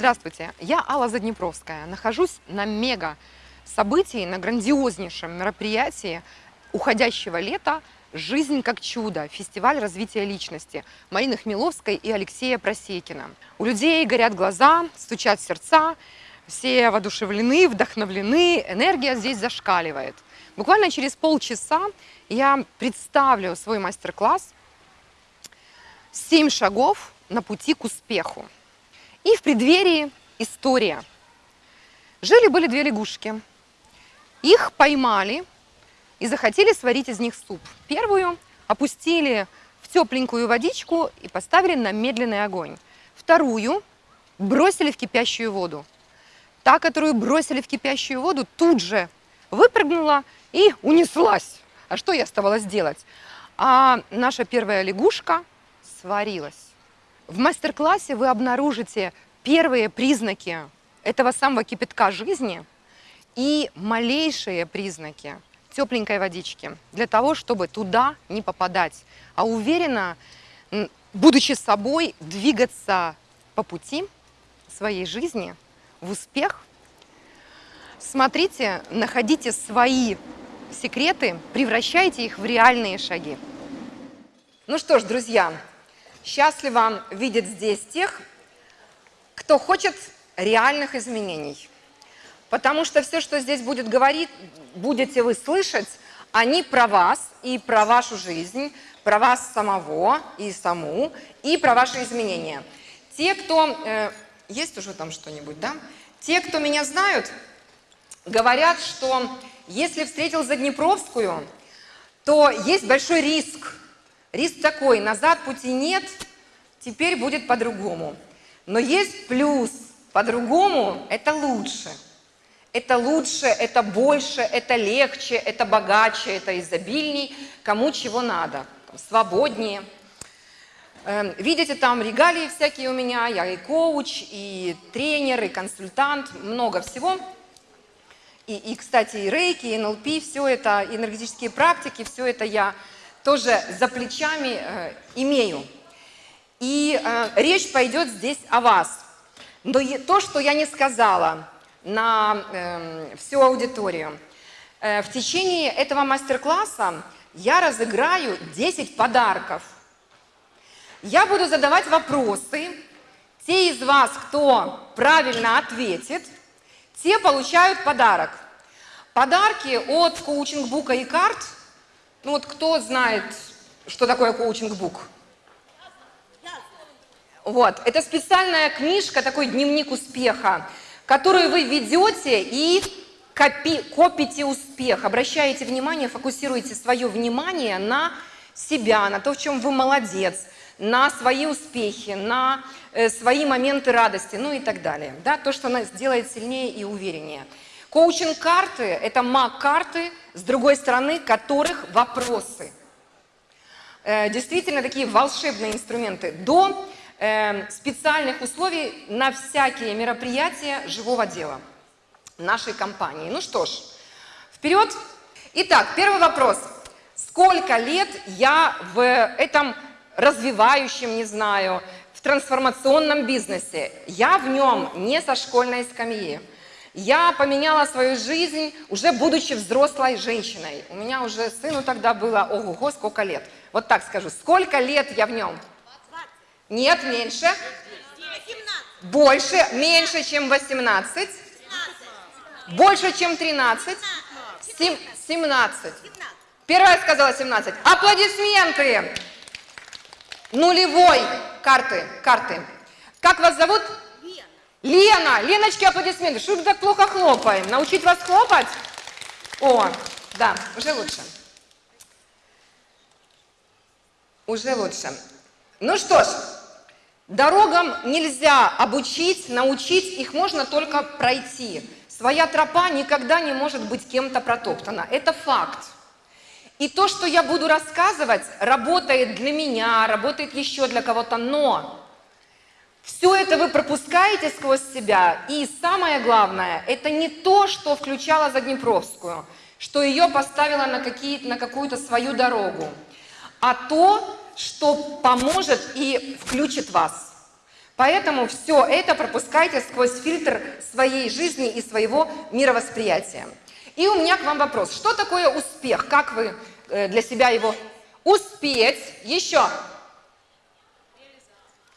Здравствуйте, я Алла Заднепровская. Нахожусь на мега событии, на грандиознейшем мероприятии уходящего лета «Жизнь как чудо» – фестиваль развития личности Марины Хмеловской и Алексея Просекина. У людей горят глаза, стучат сердца, все воодушевлены, вдохновлены, энергия здесь зашкаливает. Буквально через полчаса я представлю свой мастер-класс «Семь шагов на пути к успеху». И в преддверии история. Жили-были две лягушки. Их поймали и захотели сварить из них суп. Первую опустили в тепленькую водичку и поставили на медленный огонь. Вторую бросили в кипящую воду. Та, которую бросили в кипящую воду, тут же выпрыгнула и унеслась. А что ей оставалось делать? А наша первая лягушка сварилась. В мастер-классе вы обнаружите первые признаки этого самого кипятка жизни и малейшие признаки тепленькой водички для того, чтобы туда не попадать, а уверенно, будучи собой, двигаться по пути своей жизни в успех. Смотрите, находите свои секреты, превращайте их в реальные шаги. Ну что ж, друзья, счастливо видеть здесь тех, кто хочет реальных изменений. Потому что все, что здесь будет говорить, будете вы слышать, они про вас и про вашу жизнь, про вас самого и саму, и про ваши изменения. Те, кто... Э, есть уже там что-нибудь, да? Те, кто меня знают, говорят, что если встретил Заднепровскую, то есть большой риск. Риск такой, назад пути нет, теперь будет по-другому. Но есть плюс, по-другому это лучше – это лучше, это больше, это легче, это богаче, это изобильней, кому чего надо, свободнее. Эм, видите, там регалии всякие у меня, я и коуч, и тренер, и консультант, много всего. И, и кстати, и рейки, и НЛП, все это, энергетические практики, все это я тоже за плечами э, имею. И э, речь пойдет здесь о вас. Но то, что я не сказала, на э, всю аудиторию. Э, в течение этого мастер-класса я разыграю 10 подарков. Я буду задавать вопросы. Те из вас, кто правильно ответит, те получают подарок. Подарки от коучинг-бука и карт. Ну вот кто знает, что такое коучинг-бук? Вот, это специальная книжка, такой дневник успеха которую вы ведете и копи, копите успех, обращаете внимание, фокусируете свое внимание на себя, на то, в чем вы молодец, на свои успехи, на э, свои моменты радости, ну и так далее. Да, то, что нас делает сильнее и увереннее. Коучинг-карты – это маг-карты, с другой стороны которых вопросы. Э, действительно, такие волшебные инструменты. До Эм, специальных условий на всякие мероприятия живого дела нашей компании. Ну что ж, вперед. Итак, первый вопрос. Сколько лет я в этом развивающем, не знаю, в трансформационном бизнесе? Я в нем не со школьной скамьи. Я поменяла свою жизнь, уже будучи взрослой женщиной. У меня уже сыну тогда было, ого-го, сколько лет. Вот так скажу, сколько лет я в нем? Нет, меньше. 18. Больше, меньше, чем 18. 17. Больше, чем 13. 17. 17. Первая сказала 17. Аплодисменты. Нулевой карты, карты. Как вас зовут? Лена. Леночки, аплодисменты. Что так плохо хлопаем? Научить вас хлопать? О, да, уже лучше. Уже лучше. Ну что ж, Дорогам нельзя обучить, научить, их можно только пройти. Своя тропа никогда не может быть кем-то протоптана. Это факт. И то, что я буду рассказывать, работает для меня, работает еще для кого-то, но все это вы пропускаете сквозь себя. И самое главное, это не то, что включала Заднепровскую, что ее поставила на, на какую-то свою дорогу, а то, что поможет и включит вас. Поэтому все это пропускайте сквозь фильтр своей жизни и своего мировосприятия. И у меня к вам вопрос. Что такое успех? Как вы э, для себя его... Успеть. Еще.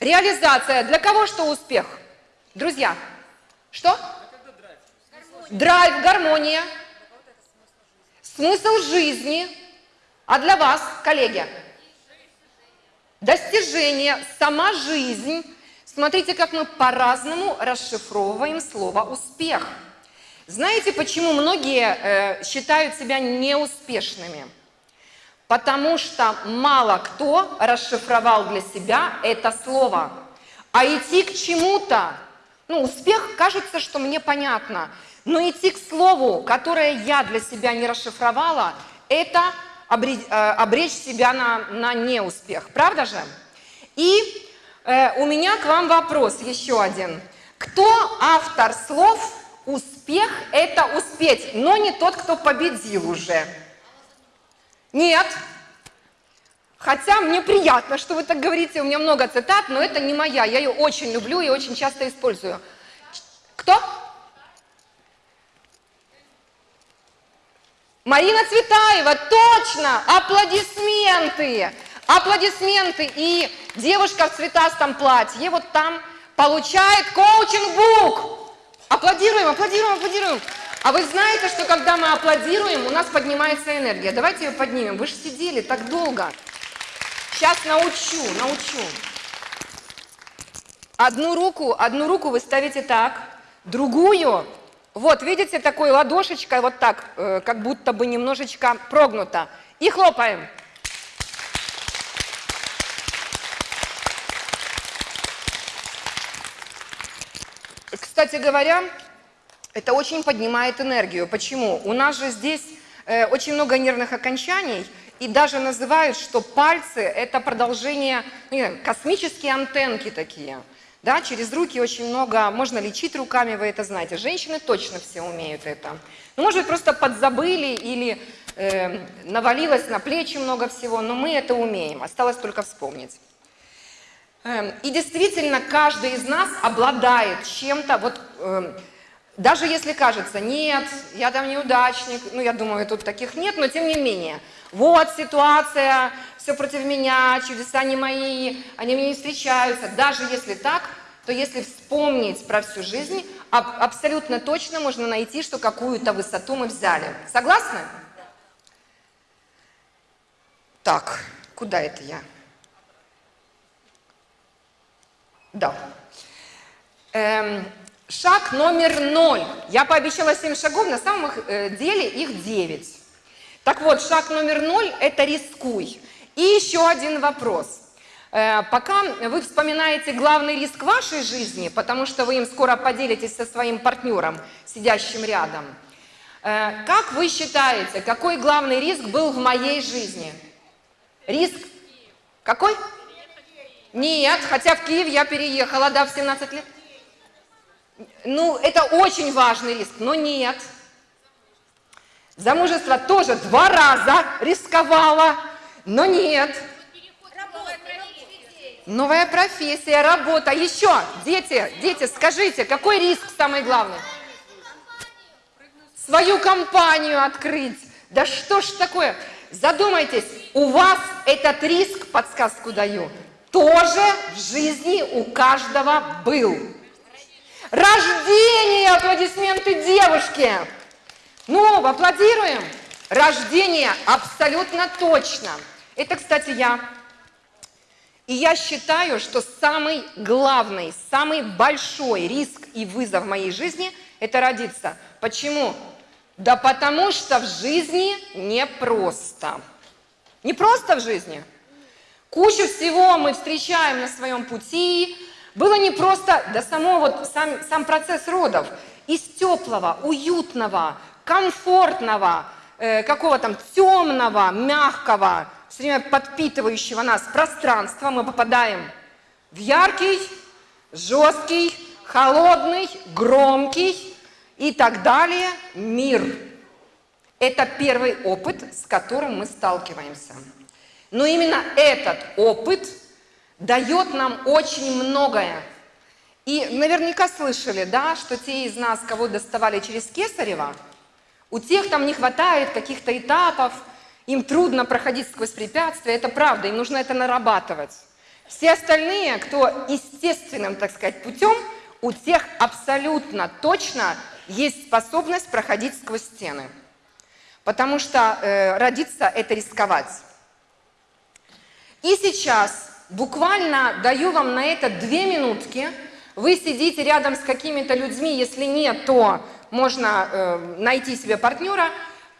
Реализация. Для кого что успех? Друзья. Что? Драйв, гармония. Смысл жизни. А для вас, коллеги? Достижение, сама жизнь. Смотрите, как мы по-разному расшифровываем слово «успех». Знаете, почему многие э, считают себя неуспешными? Потому что мало кто расшифровал для себя это слово. А идти к чему-то, ну, успех, кажется, что мне понятно, но идти к слову, которое я для себя не расшифровала, это обречь, э, обречь себя на, на неуспех. Правда же? И э, у меня к вам вопрос еще один. Кто автор слов «успех – это успеть», но не тот, кто победил уже? Нет. Хотя мне приятно, что вы так говорите, у меня много цитат, но это не моя, я ее очень люблю и очень часто использую. Кто? Марина Цветаева, точно, аплодисменты, аплодисменты. И девушка в цветастом платье вот там получает коучинг-бук. Аплодируем, аплодируем, аплодируем. А вы знаете, что когда мы аплодируем, у нас поднимается энергия. Давайте ее поднимем. Вы же сидели так долго. Сейчас научу, научу. Одну руку, одну руку вы ставите так, другую вот, видите, такой ладошечкой вот так, э, как будто бы немножечко прогнута. И хлопаем. Кстати говоря, это очень поднимает энергию. Почему? У нас же здесь э, очень много нервных окончаний, и даже называют, что пальцы – это продолжение, ну, космические антенки такие – да, через руки очень много, можно лечить руками, вы это знаете. Женщины точно все умеют это. Ну, может быть, просто подзабыли или э, навалилось на плечи много всего, но мы это умеем, осталось только вспомнить. Э, и действительно, каждый из нас обладает чем-то, вот э, даже если кажется, нет, я там неудачник, ну, я думаю, тут таких нет, но тем не менее, вот ситуация, все против меня, чудеса не мои, они мне не встречаются. Даже если так, то если вспомнить про всю жизнь, абсолютно точно можно найти, что какую-то высоту мы взяли. Согласны? Так, куда это я? Да. Эм, шаг номер ноль. Я пообещала 7 шагов, на самом э, деле их 9. Так вот, шаг номер ноль – это рискуй. И еще один вопрос. Э, пока вы вспоминаете главный риск вашей жизни, потому что вы им скоро поделитесь со своим партнером, сидящим рядом, э, как вы считаете, какой главный риск был в моей жизни? Риск какой? Нет, хотя в Киев я переехала, да, в 17 лет. Ну, это очень важный риск, но нет. Замужество тоже два раза рисковала, но нет. Новая профессия, работа. Еще, дети, дети, скажите, какой риск самый главный? Свою компанию открыть. Да что ж такое? Задумайтесь, у вас этот риск, подсказку даю, тоже в жизни у каждого был. Рождение, аплодисменты девушки. Ну, аплодируем. Рождение абсолютно точно. Это, кстати, я. И я считаю, что самый главный, самый большой риск и вызов в моей жизни – это родиться. Почему? Да потому что в жизни непросто. Не просто в жизни. Кучу всего мы встречаем на своем пути. Было непросто, да само вот сам, сам процесс родов. Из теплого, уютного, комфортного, э, какого там темного, мягкого, все время подпитывающего нас пространства, мы попадаем в яркий, жесткий, холодный, громкий и так далее мир. Это первый опыт, с которым мы сталкиваемся. Но именно этот опыт дает нам очень многое. И наверняка слышали, да, что те из нас, кого доставали через Кесарева, у тех там не хватает каких-то этапов, им трудно проходить сквозь препятствия, это правда, им нужно это нарабатывать. Все остальные, кто естественным, так сказать, путем, у тех абсолютно точно есть способность проходить сквозь стены. Потому что э, родиться – это рисковать. И сейчас буквально даю вам на это две минутки. Вы сидите рядом с какими-то людьми, если нет, то можно э, найти себе партнера –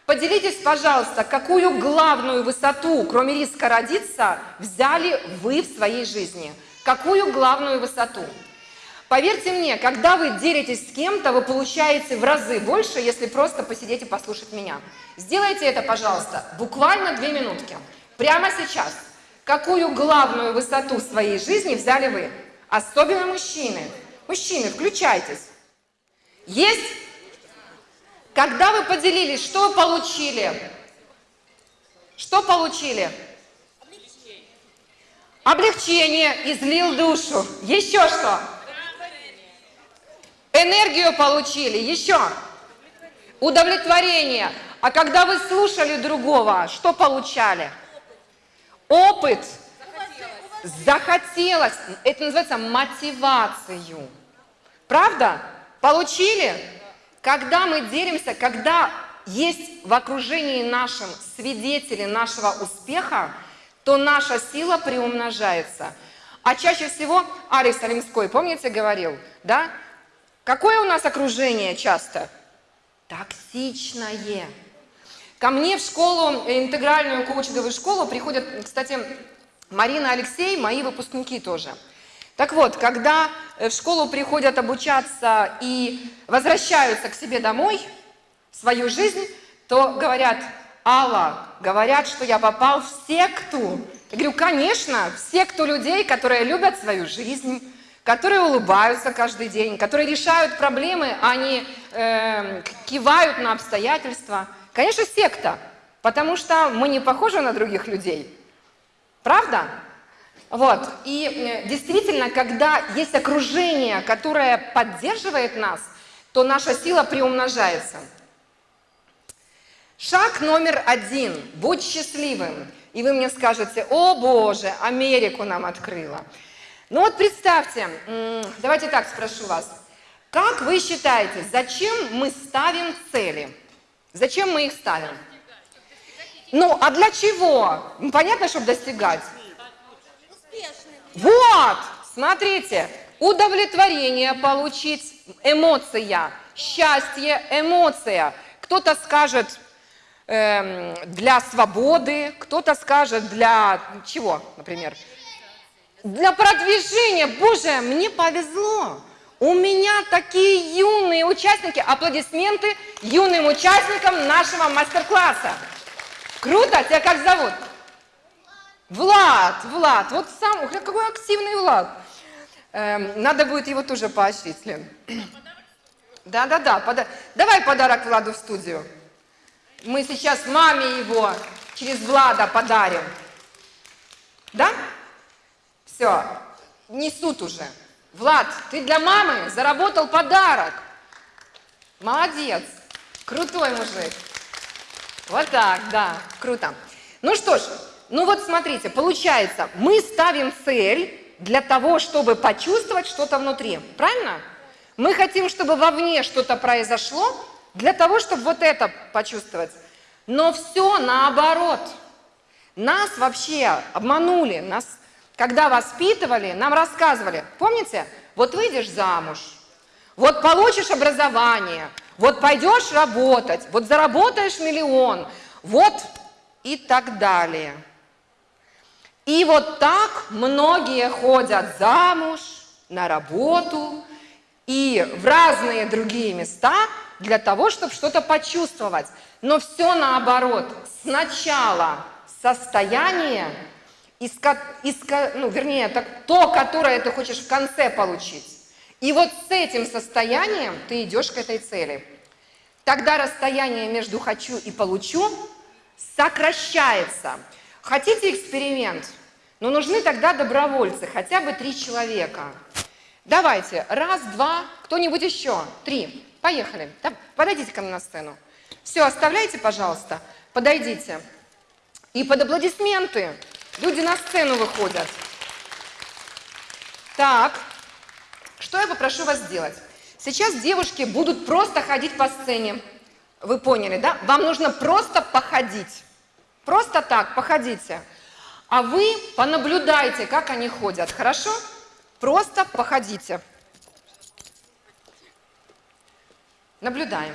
Поделитесь, пожалуйста, какую главную высоту, кроме риска родиться, взяли вы в своей жизни? Какую главную высоту? Поверьте мне, когда вы делитесь с кем-то, вы получаете в разы больше, если просто посидеть и послушать меня. Сделайте это, пожалуйста, буквально две минутки. Прямо сейчас. Какую главную высоту своей жизни взяли вы? Особенно мужчины. Мужчины, включайтесь. Есть когда вы поделились, что получили? Что получили? Облегчение, излил душу. Еще что? Энергию получили. Еще? Удовлетворение. А когда вы слушали другого, что получали? Опыт. Захотелось. Это называется мотивацию. Правда? Получили? Когда мы делимся, когда есть в окружении нашем свидетели нашего успеха, то наша сила приумножается. А чаще всего Алекс Алимской, помните, говорил, да? Какое у нас окружение часто? Токсичное. Ко мне в школу, интегральную коучинговую школу приходят, кстати, Марина Алексей, мои выпускники тоже – так вот, когда э, в школу приходят обучаться и возвращаются к себе домой, в свою жизнь, то говорят, Алла, говорят, что я попал в секту. Я говорю, конечно, в секту людей, которые любят свою жизнь, которые улыбаются каждый день, которые решают проблемы, а не э, кивают на обстоятельства. Конечно, секта, потому что мы не похожи на других людей. Правда? Вот. И действительно, когда есть окружение, которое поддерживает нас, то наша сила приумножается. Шаг номер один. Будь счастливым. И вы мне скажете, о боже, Америку нам открыла. Ну вот представьте, давайте так спрошу вас. Как вы считаете, зачем мы ставим цели? Зачем мы их ставим? Ну, а для чего? Ну, понятно, чтобы достигать. Вот, смотрите, удовлетворение получить, эмоция, счастье, эмоция. Кто-то скажет э, для свободы, кто-то скажет для чего, например? Для продвижения. Боже, мне повезло. У меня такие юные участники. Аплодисменты юным участникам нашего мастер-класса. Круто. Тебя как зовут? Влад, Влад, вот сам, какой активный Влад. Эм, надо будет его тоже поощрить, Лен. Да-да-да, пода... давай подарок Владу в студию. Мы сейчас маме его через Влада подарим. Да? Все, несут уже. Влад, ты для мамы заработал подарок. Молодец, крутой мужик. Вот так, да, круто. Ну что ж, ну вот смотрите, получается, мы ставим цель для того, чтобы почувствовать что-то внутри. Правильно? Мы хотим, чтобы вовне что-то произошло, для того, чтобы вот это почувствовать. Но все наоборот. Нас вообще обманули, нас, когда воспитывали, нам рассказывали. Помните? Вот выйдешь замуж, вот получишь образование, вот пойдешь работать, вот заработаешь миллион, вот и так далее. И вот так многие ходят замуж, на работу и в разные другие места для того, чтобы что-то почувствовать. Но все наоборот. Сначала состояние, иска, иска, ну, вернее, так, то, которое ты хочешь в конце получить. И вот с этим состоянием ты идешь к этой цели. Тогда расстояние между «хочу» и «получу» сокращается. Хотите эксперимент? Но нужны тогда добровольцы, хотя бы три человека. Давайте, раз, два, кто-нибудь еще, три. Поехали. Подойдите ко мне на сцену. Все, оставляйте, пожалуйста. Подойдите. И под аплодисменты люди на сцену выходят. Так, что я попрошу вас сделать? Сейчас девушки будут просто ходить по сцене. Вы поняли, да? Вам нужно просто походить. Просто так, походите. А вы понаблюдайте, как они ходят, хорошо? Просто походите. Наблюдаем.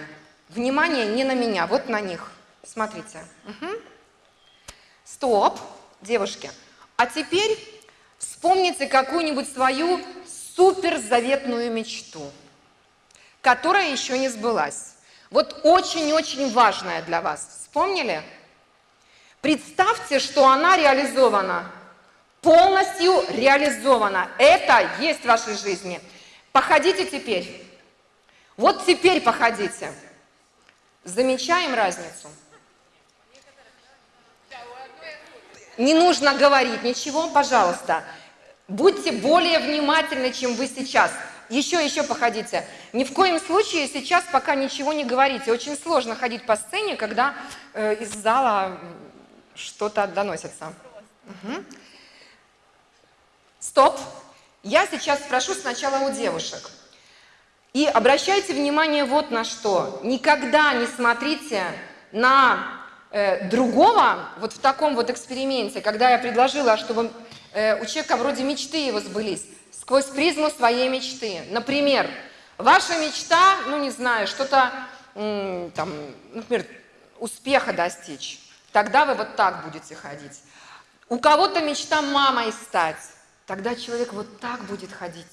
Внимание не на меня, вот на них. Смотрите. Угу. Стоп, девушки. А теперь вспомните какую-нибудь свою суперзаветную мечту, которая еще не сбылась. Вот очень-очень важная для вас. Вспомнили? Представьте, что она реализована, полностью реализована. Это есть в вашей жизни. Походите теперь. Вот теперь походите. Замечаем разницу? Не нужно говорить ничего, пожалуйста. Будьте более внимательны, чем вы сейчас. Еще, еще походите. Ни в коем случае сейчас пока ничего не говорите. Очень сложно ходить по сцене, когда э, из зала что-то доносится. Угу. Стоп. Я сейчас спрошу сначала у девушек. И обращайте внимание вот на что. Никогда не смотрите на другого вот в таком вот эксперименте, когда я предложила, чтобы э, у человека вроде мечты его сбылись, сквозь призму своей мечты. Например, ваша мечта, ну не знаю, что-то, там, например, успеха достичь. Тогда вы вот так будете ходить. У кого-то мечта мамой стать. Тогда человек вот так будет ходить.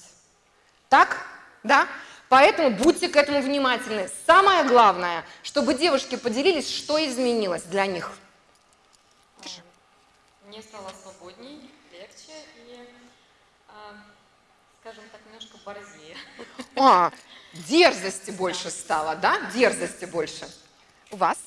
Так? Да? Поэтому будьте к этому внимательны. Самое главное, чтобы девушки поделились, что изменилось для них. Мне стало свободней, легче и, а, скажем так, немножко борзее. А, дерзости больше стало, да? Дерзости больше. У вас?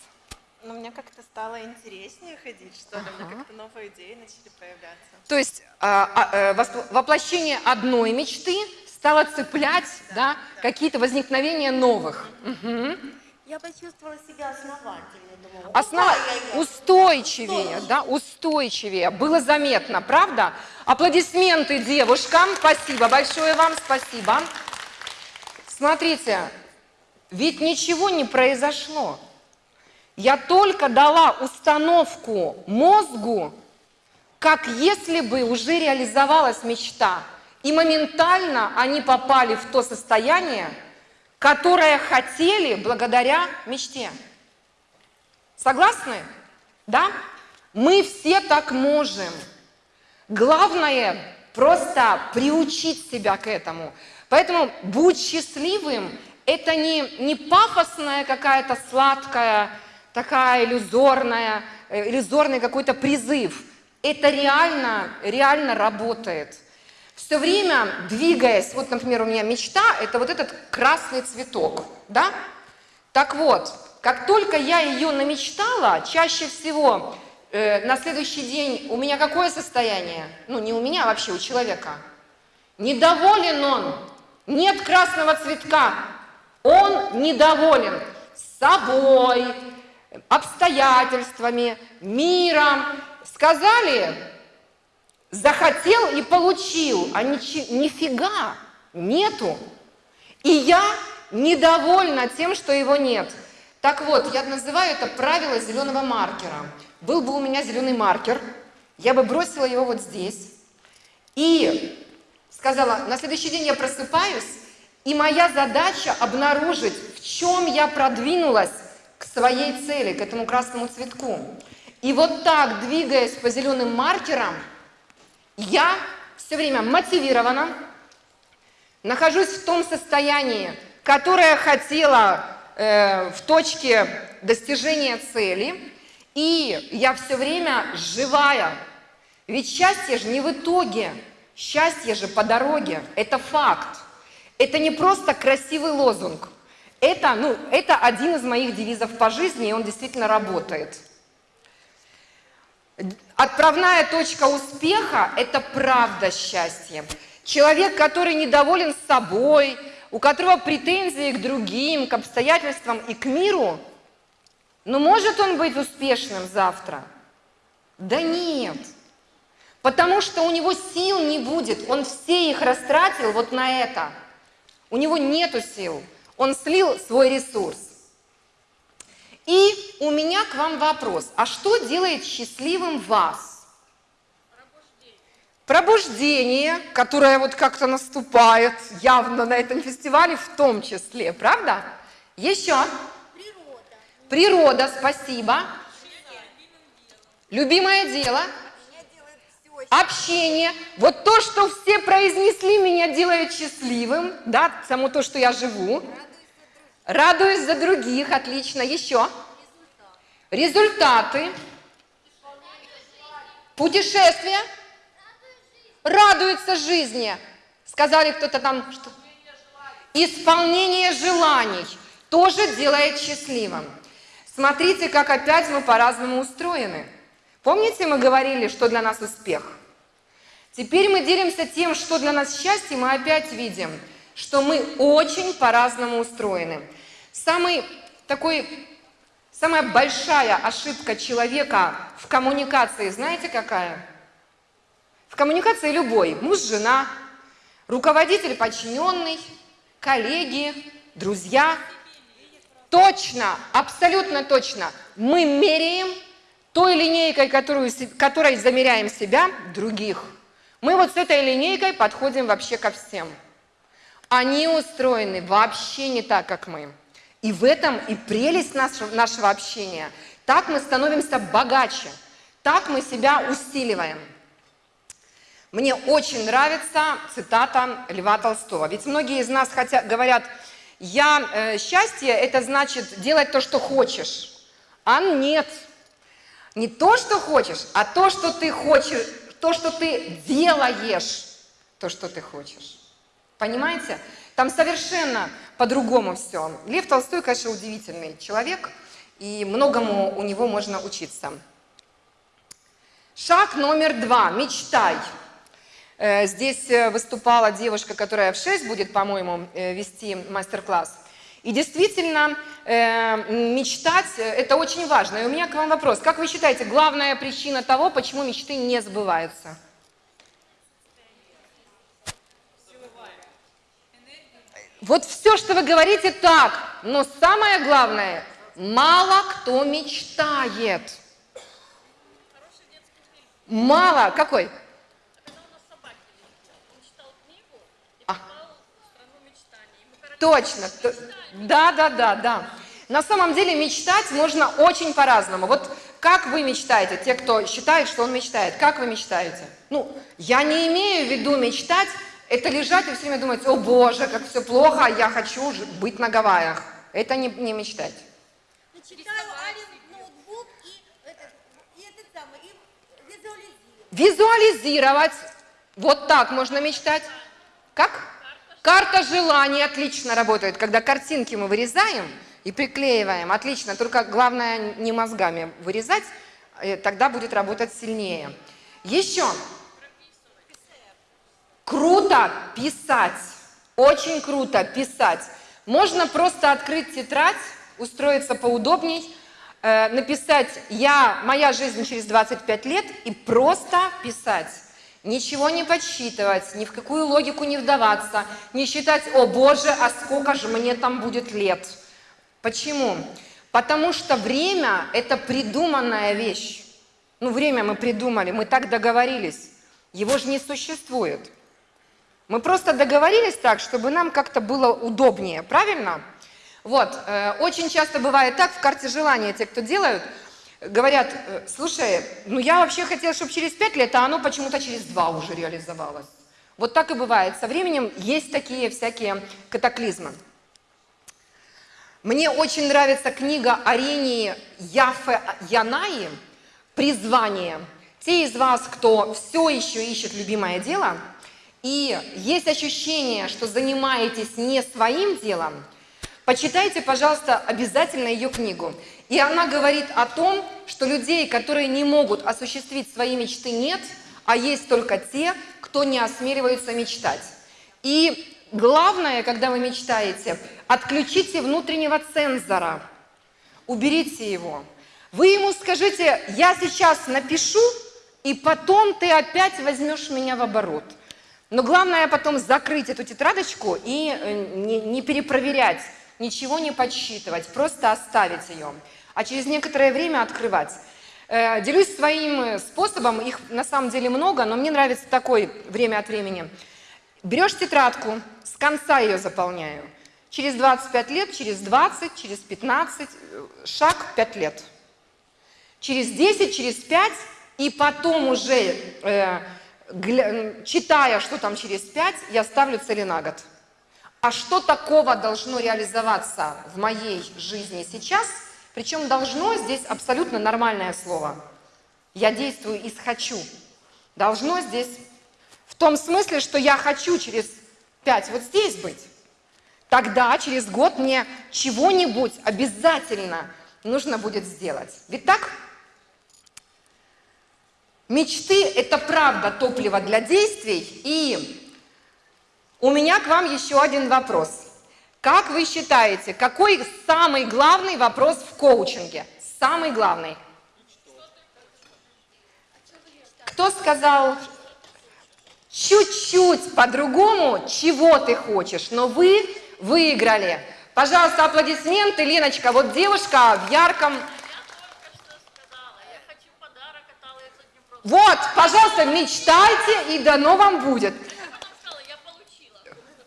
Ну, мне как-то стало интереснее ходить, что ли, ага. как-то новые идеи начали появляться. То есть а, а, э, воплощение одной мечты стала цеплять да, какие-то возникновения новых. Угу. Я почувствовала себя основательнее. Думала, Основ... Устойчивее, да, устойчивее. Было заметно, правда? Аплодисменты девушкам. Спасибо большое вам, спасибо. Смотрите, ведь ничего не произошло. Я только дала установку мозгу, как если бы уже реализовалась мечта – и моментально они попали в то состояние, которое хотели благодаря мечте. Согласны? Да? Мы все так можем. Главное просто приучить себя к этому. Поэтому будь счастливым – это не, не пафосная какая-то сладкая, такая иллюзорная, э, иллюзорный какой-то призыв. Это реально, реально работает – все время двигаясь, вот, например, у меня мечта, это вот этот красный цветок, да? Так вот, как только я ее намечтала, чаще всего э, на следующий день у меня какое состояние? Ну, не у меня, а вообще у человека. Недоволен он, нет красного цветка, он недоволен собой, обстоятельствами, миром. Сказали, захотел и получил, а ничи, нифига нету. И я недовольна тем, что его нет. Так вот, я называю это правило зеленого маркера. Был бы у меня зеленый маркер, я бы бросила его вот здесь и сказала, на следующий день я просыпаюсь, и моя задача обнаружить, в чем я продвинулась к своей цели, к этому красному цветку. И вот так, двигаясь по зеленым маркерам, я все время мотивирована, нахожусь в том состоянии, которое хотела э, в точке достижения цели, и я все время живая. Ведь счастье же не в итоге, счастье же по дороге, это факт. Это не просто красивый лозунг, это, ну, это один из моих девизов по жизни, и он действительно работает. Отправная точка успеха – это правда счастья. человек, который недоволен собой, у которого претензии к другим, к обстоятельствам и к миру, ну может он быть успешным завтра? Да нет. Потому что у него сил не будет, он все их растратил вот на это. У него нету сил, он слил свой ресурс. И у меня к вам вопрос, а что делает счастливым вас? Пробуждение, которое вот как-то наступает явно на этом фестивале в том числе, правда? Еще? Природа. Природа, спасибо. Любимое дело. Общение. Вот то, что все произнесли, меня делает счастливым. Да, само то, что я живу. Радуюсь за других. Отлично. Еще. Результаты. Путешествия. Радуется жизни. Сказали кто-то там, что... Исполнение желаний тоже делает счастливым. Смотрите, как опять мы по-разному устроены. Помните, мы говорили, что для нас успех? Теперь мы делимся тем, что для нас счастье, мы опять видим, что мы очень по-разному устроены. Самый такой, самая большая ошибка человека в коммуникации, знаете какая? В коммуникации любой, муж, жена, руководитель, подчиненный, коллеги, друзья. Точно, абсолютно точно, мы меряем той линейкой, которую, которой замеряем себя, других. Мы вот с этой линейкой подходим вообще ко всем. Они устроены вообще не так, как мы. И в этом и прелесть нашего, нашего общения. Так мы становимся богаче, так мы себя усиливаем. Мне очень нравится цитата Льва Толстого. Ведь многие из нас хотят, говорят, я, э, счастье – это значит делать то, что хочешь. А нет, не то, что хочешь, а то, что ты хочешь, то, что ты делаешь, то, что ты хочешь. Понимаете? Там совершенно по-другому все. Лев Толстой, конечно, удивительный человек, и многому у него можно учиться. Шаг номер два. Мечтай. Э, здесь э, выступала девушка, которая в 6 будет, по-моему, э, вести мастер-класс. И действительно, мечтать – это очень важно. И у меня к вам вопрос. Как вы считаете, главная причина того, почему мечты не сбываются? Вот все, что вы говорите, так. Но самое главное, мало кто мечтает. Мало. Какой? Точно. Да, да, да, да. На самом деле мечтать можно очень по-разному. Вот как вы мечтаете, те, кто считает, что он мечтает, как вы мечтаете? Ну, я не имею в виду мечтать, это лежать и все время думать, о боже, как все плохо, я хочу быть на Гавайях. Это не, не мечтать. Визуализировать. Вот так можно мечтать. Как? Карта желаний отлично работает, когда картинки мы вырезаем и приклеиваем. Отлично, только главное не мозгами вырезать, э, тогда будет работать сильнее. Еще. Круто писать. Очень круто писать. Можно просто открыть тетрадь, устроиться поудобней, э, написать «Я, моя жизнь через 25 лет» и просто писать. Ничего не подсчитывать, ни в какую логику не вдаваться, не считать, о боже, а сколько же мне там будет лет. Почему? Потому что время – это придуманная вещь. Ну, время мы придумали, мы так договорились. Его же не существует. Мы просто договорились так, чтобы нам как-то было удобнее, правильно? Вот, э, очень часто бывает так, в карте желания те, кто делают – говорят, э, слушай, ну я вообще хотела, чтобы через пять лет, а оно почему-то через два уже реализовалось. Вот так и бывает. Со временем есть такие всякие катаклизмы. Мне очень нравится книга Арении Яфе Янаи «Призвание». Те из вас, кто все еще ищет любимое дело, и есть ощущение, что занимаетесь не своим делом, почитайте, пожалуйста, обязательно ее книгу. И она говорит о том, что людей, которые не могут осуществить свои мечты, нет, а есть только те, кто не осмеливаются мечтать. И главное, когда вы мечтаете, отключите внутреннего цензора, уберите его. Вы ему скажите, я сейчас напишу, и потом ты опять возьмешь меня в оборот. Но главное потом закрыть эту тетрадочку и э, не, не перепроверять, ничего не подсчитывать, просто оставить ее. А через некоторое время открывать. Э, делюсь своим э, способом, их на самом деле много, но мне нравится такой время от времени. Берешь тетрадку, с конца ее заполняю. Через 25 лет, через 20, через 15, шаг 5 лет. Через 10, через 5, и потом уже э, читая, что там через пять, я ставлю цели на год. А что такого должно реализоваться в моей жизни сейчас? Причем должно здесь абсолютно нормальное слово. Я действую из «хочу». Должно здесь в том смысле, что я хочу через пять вот здесь быть. Тогда через год мне чего-нибудь обязательно нужно будет сделать. Ведь так? Мечты – это правда топливо для действий. И у меня к вам еще один вопрос. Как вы считаете, какой самый главный вопрос в коучинге? Самый главный. Кто сказал чуть-чуть по-другому, чего ты хочешь, но вы выиграли. Пожалуйста, аплодисменты, Леночка. Вот девушка в ярком Вот, пожалуйста, мечтайте, и дано вам будет.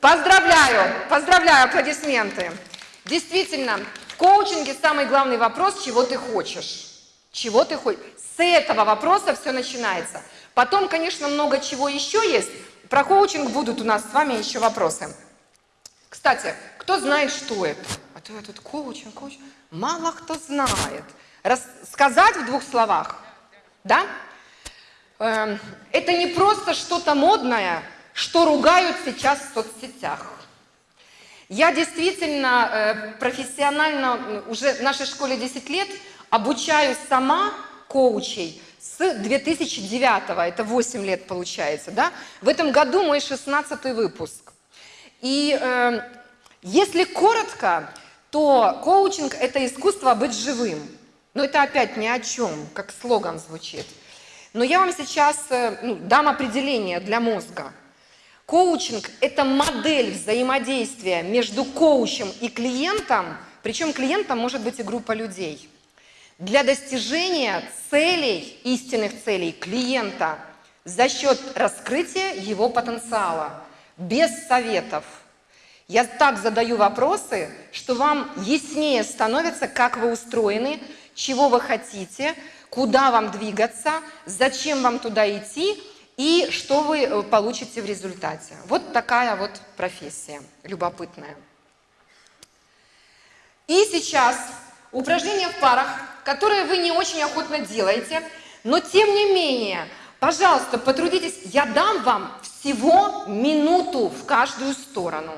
Поздравляю, поздравляю, аплодисменты. Действительно, в коучинге самый главный вопрос, чего ты хочешь. Чего ты хочешь. С этого вопроса все начинается. Потом, конечно, много чего еще есть. Про коучинг будут у нас с вами еще вопросы. Кстати, кто знает, что это? А то я тут коучинг, коучинг. Мало кто знает. Рассказать в двух словах? Да? Эм, это не просто что-то модное, что ругают сейчас в соцсетях. Я действительно э, профессионально, уже в нашей школе 10 лет, обучаю сама коучей с 2009, это 8 лет получается, да? В этом году мой 16 выпуск. И э, если коротко, то коучинг – это искусство быть живым. Но это опять ни о чем, как слоган звучит. Но я вам сейчас э, ну, дам определение для мозга. Коучинг – это модель взаимодействия между коучем и клиентом, причем клиентом может быть и группа людей, для достижения целей, истинных целей клиента за счет раскрытия его потенциала, без советов. Я так задаю вопросы, что вам яснее становится, как вы устроены, чего вы хотите, куда вам двигаться, зачем вам туда идти и что вы э, получите в результате. Вот такая вот профессия любопытная. И сейчас упражнения в парах, которые вы не очень охотно делаете, но тем не менее, пожалуйста, потрудитесь, я дам вам всего минуту в каждую сторону.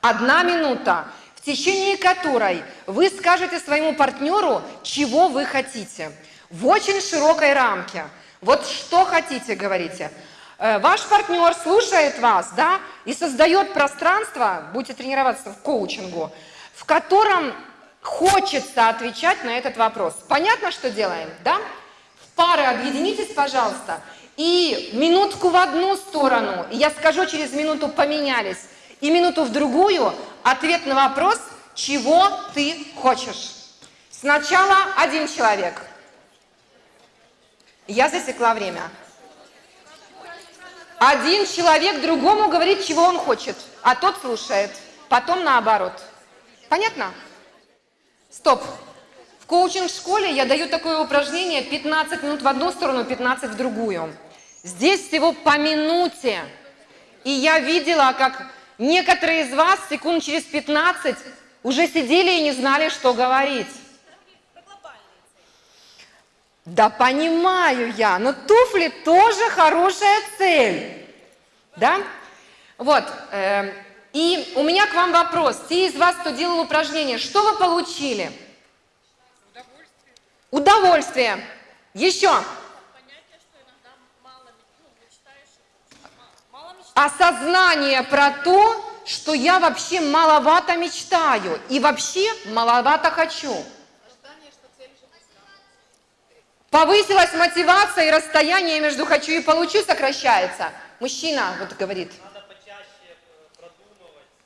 Одна минута, в течение которой вы скажете своему партнеру, чего вы хотите – в очень широкой рамке. Вот что хотите, говорите. Э, ваш партнер слушает вас, да, и создает пространство, будете тренироваться в коучингу, в котором хочется отвечать на этот вопрос. Понятно, что делаем, да? В пары объединитесь, пожалуйста, и минутку в одну сторону, и я скажу через минуту поменялись, и минуту в другую ответ на вопрос, чего ты хочешь. Сначала один человек – я засекла время. Один человек другому говорит, чего он хочет, а тот слушает. Потом наоборот. Понятно? Стоп. В коучинг-школе я даю такое упражнение 15 минут в одну сторону, 15 в другую. Здесь всего по минуте. И я видела, как некоторые из вас секунд через 15 уже сидели и не знали, что говорить. Да понимаю я, но туфли тоже хорошая цель. Да? Вот. Э, и у меня к вам вопрос. Те из вас, кто делал упражнение, что вы получили? Удовольствие. Удовольствие. Еще. осознание про то, что я вообще маловато мечтаю и вообще маловато хочу. Повысилась мотивация и расстояние между хочу и получу сокращается. Мужчина вот говорит.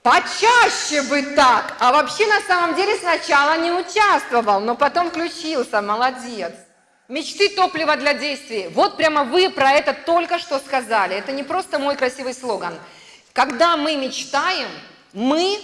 Почаще бы так. А вообще на самом деле сначала не участвовал, но потом включился. Молодец. Мечты – топливо для действий. Вот прямо вы про это только что сказали. Это не просто мой красивый слоган. Когда мы мечтаем, мы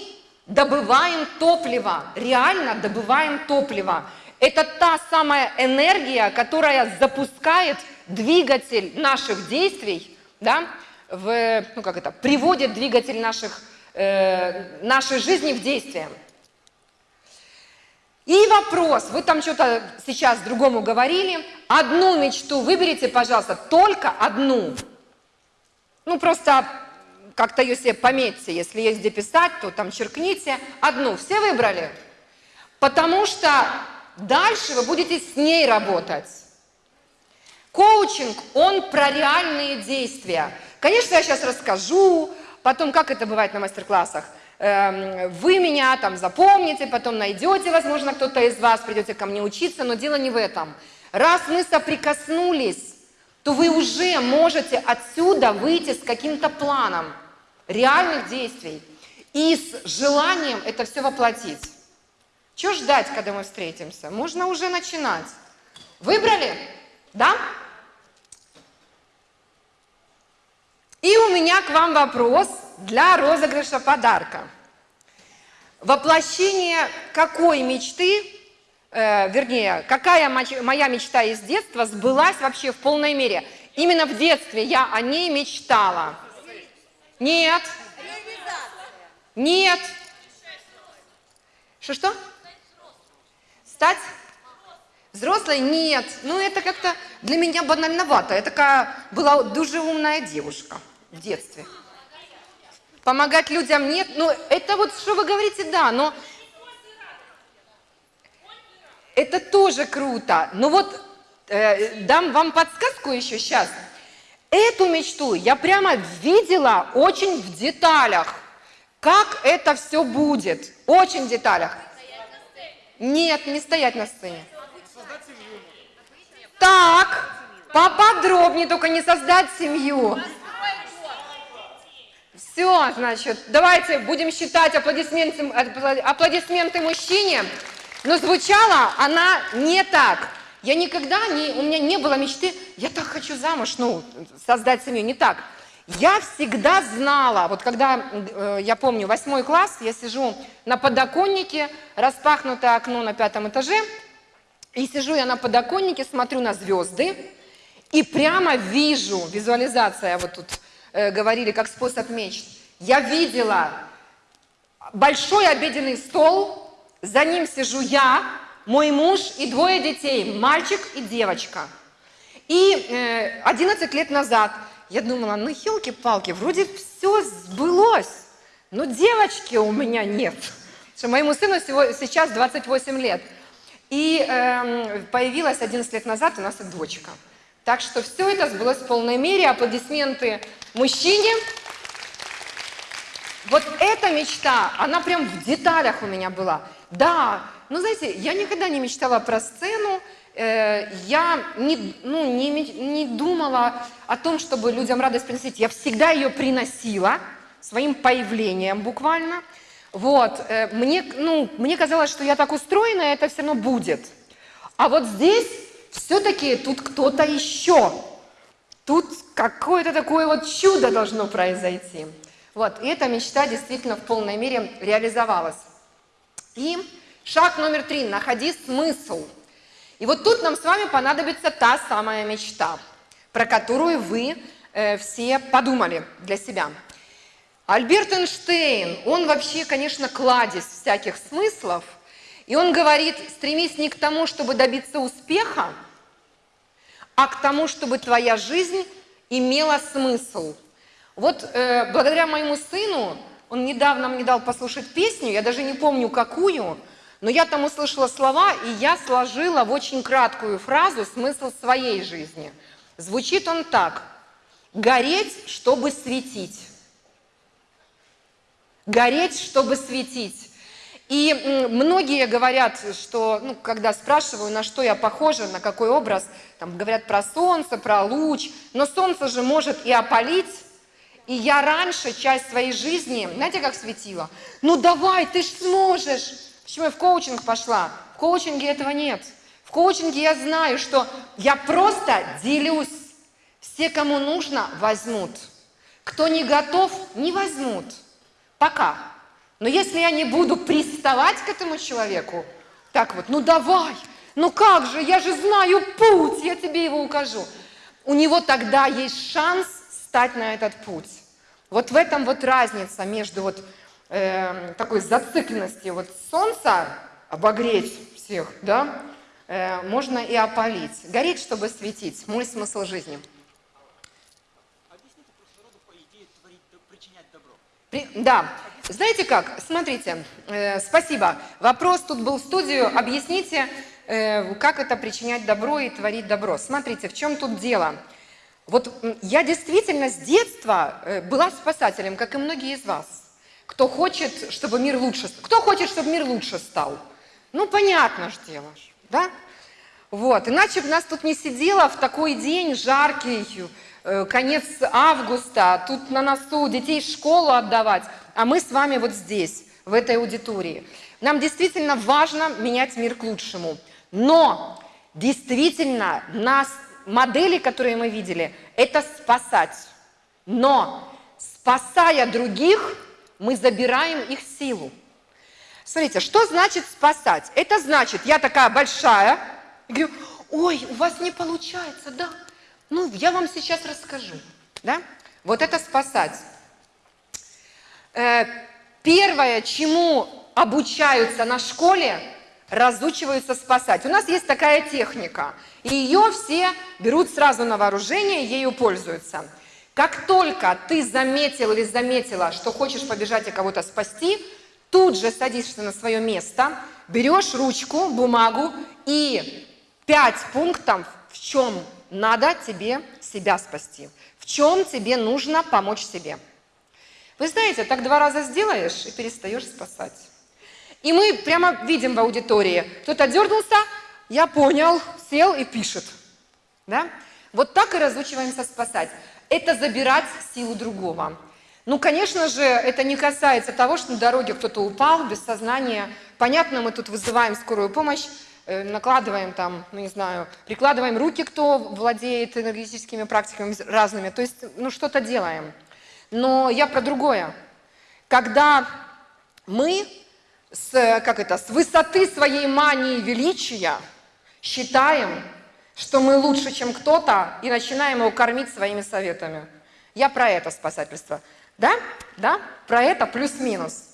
добываем топливо, реально добываем топливо. Это та самая энергия, которая запускает двигатель наших действий, да, в, ну как это, приводит двигатель наших, э, нашей жизни в действие. И вопрос, вы там что-то сейчас другому говорили, одну мечту выберите, пожалуйста, только одну. Ну просто как-то ее себе пометьте, если есть где писать, то там черкните. Одну, все выбрали? Потому что дальше вы будете с ней работать. Коучинг, он про реальные действия. Конечно, я сейчас расскажу, потом, как это бывает на мастер-классах, эм, вы меня там запомните, потом найдете, возможно, кто-то из вас придете ко мне учиться, но дело не в этом. Раз мы соприкоснулись, то вы уже можете отсюда выйти с каким-то планом реальных действий и с желанием это все воплотить. Чего ждать, когда мы встретимся? Можно уже начинать. Выбрали? Да? И у меня к вам вопрос для розыгрыша подарка. Воплощение какой мечты, э, вернее, какая моя мечта из детства сбылась вообще в полной мере? Именно в детстве я о ней мечтала. Нет. Нет. Что-что? Стать? Взрослой? Нет. Ну, это как-то для меня банальновато. Я такая была дуже умная девушка в детстве. Помогать людям нет. Ну, это вот, что вы говорите, да, но... Это тоже круто. Но вот э, дам вам подсказку еще сейчас. Эту мечту я прямо видела очень в деталях, как это все будет, очень в деталях. Нет, не стоять на сцене. Так, поподробнее, только не создать семью. Все, значит, давайте будем считать аплодисменты, аплодисменты мужчине, но звучала она не так. Я никогда не, у меня не было мечты, я так хочу замуж, ну, создать семью, не так. Я всегда знала, вот когда, э, я помню, восьмой класс, я сижу на подоконнике, распахнутое окно на пятом этаже, и сижу я на подоконнике, смотрю на звезды, и прямо вижу, визуализация, вот тут э, говорили, как способ мечт, я видела большой обеденный стол, за ним сижу я, мой муж и двое детей, мальчик и девочка. И э, 11 лет назад я думала, ну елки-палки, вроде все сбылось, но девочки у меня нет. Что моему сыну всего, сейчас 28 лет. И э, появилась 11 лет назад у нас и дочка. Так что все это сбылось в полной мере. Аплодисменты мужчине. Вот эта мечта, она прям в деталях у меня была. Да, ну, знаете, я никогда не мечтала про сцену, я не, ну, не, не думала о том, чтобы людям радость приносить. Я всегда ее приносила своим появлением буквально. Вот, э, мне, ну, мне казалось, что я так устроена, это все равно будет. А вот здесь все-таки тут кто-то еще. Тут какое-то такое вот чудо должно произойти. Вот, и эта мечта действительно в полной мере реализовалась. И Шаг номер три. Находи смысл. И вот тут нам с вами понадобится та самая мечта, про которую вы э, все подумали для себя. Альберт Эйнштейн, он вообще, конечно, кладезь всяких смыслов, и он говорит, стремись не к тому, чтобы добиться успеха, а к тому, чтобы твоя жизнь имела смысл. Вот э, благодаря моему сыну, он недавно мне дал послушать песню, я даже не помню какую, но я там услышала слова, и я сложила в очень краткую фразу смысл своей жизни. Звучит он так. «Гореть, чтобы светить». Гореть, чтобы светить. И многие говорят, что, ну, когда спрашиваю, на что я похожа, на какой образ, там говорят про солнце, про луч, но солнце же может и опалить, и я раньше часть своей жизни, знаете, как светила? Ну давай, ты ж сможешь. Почему я в коучинг пошла? В коучинге этого нет. В коучинге я знаю, что я просто делюсь. Все, кому нужно, возьмут. Кто не готов, не возьмут. Пока. Но если я не буду приставать к этому человеку, так вот, ну давай, ну как же, я же знаю путь, я тебе его укажу. У него тогда есть шанс стать на этот путь. Вот в этом вот разница между вот э, такой зацикленностью вот солнца обогреть всех, да, э, можно и опалить. Гореть, чтобы светить. Мой смысл жизни. При, да, знаете как, смотрите, э, спасибо. Вопрос тут был в студию, объясните, э, как это причинять добро и творить добро. Смотрите, в чем тут дело. Вот я действительно с детства э, была спасателем, как и многие из вас. Кто хочет, чтобы мир лучше... Кто хочет, чтобы мир лучше стал? Ну, понятно же делаешь, да? Вот, иначе бы нас тут не сидело в такой день жаркий, э, конец августа, тут на носу детей школу отдавать, а мы с вами вот здесь, в этой аудитории. Нам действительно важно менять мир к лучшему, но действительно нас модели, которые мы видели, это спасать. Но спасая других, мы забираем их силу. Смотрите, что значит спасать? Это значит, я такая большая, говорю, ой, у вас не получается, да? Ну, я вам сейчас расскажу, да? Вот это спасать. Э, первое, чему обучаются на школе, разучиваются спасать. У нас есть такая техника, и ее все берут сразу на вооружение, ею пользуются. Как только ты заметил или заметила, что хочешь побежать и кого-то спасти, тут же садишься на свое место, берешь ручку, бумагу и пять пунктов, в чем надо тебе себя спасти, в чем тебе нужно помочь себе. Вы знаете, так два раза сделаешь и перестаешь спасать. И мы прямо видим в аудитории, кто-то дернулся, я понял, сел и пишет. Да? Вот так и разучиваемся спасать. Это забирать силу другого. Ну, конечно же, это не касается того, что на дороге кто-то упал без сознания. Понятно, мы тут вызываем скорую помощь, э, накладываем там, ну не знаю, прикладываем руки, кто владеет энергетическими практиками разными, то есть, ну, что-то делаем. Но я про другое. Когда мы с, как это, с высоты своей мании величия считаем, что мы лучше, чем кто-то, и начинаем его кормить своими советами. Я про это спасательство. Да? Да? Про это плюс-минус.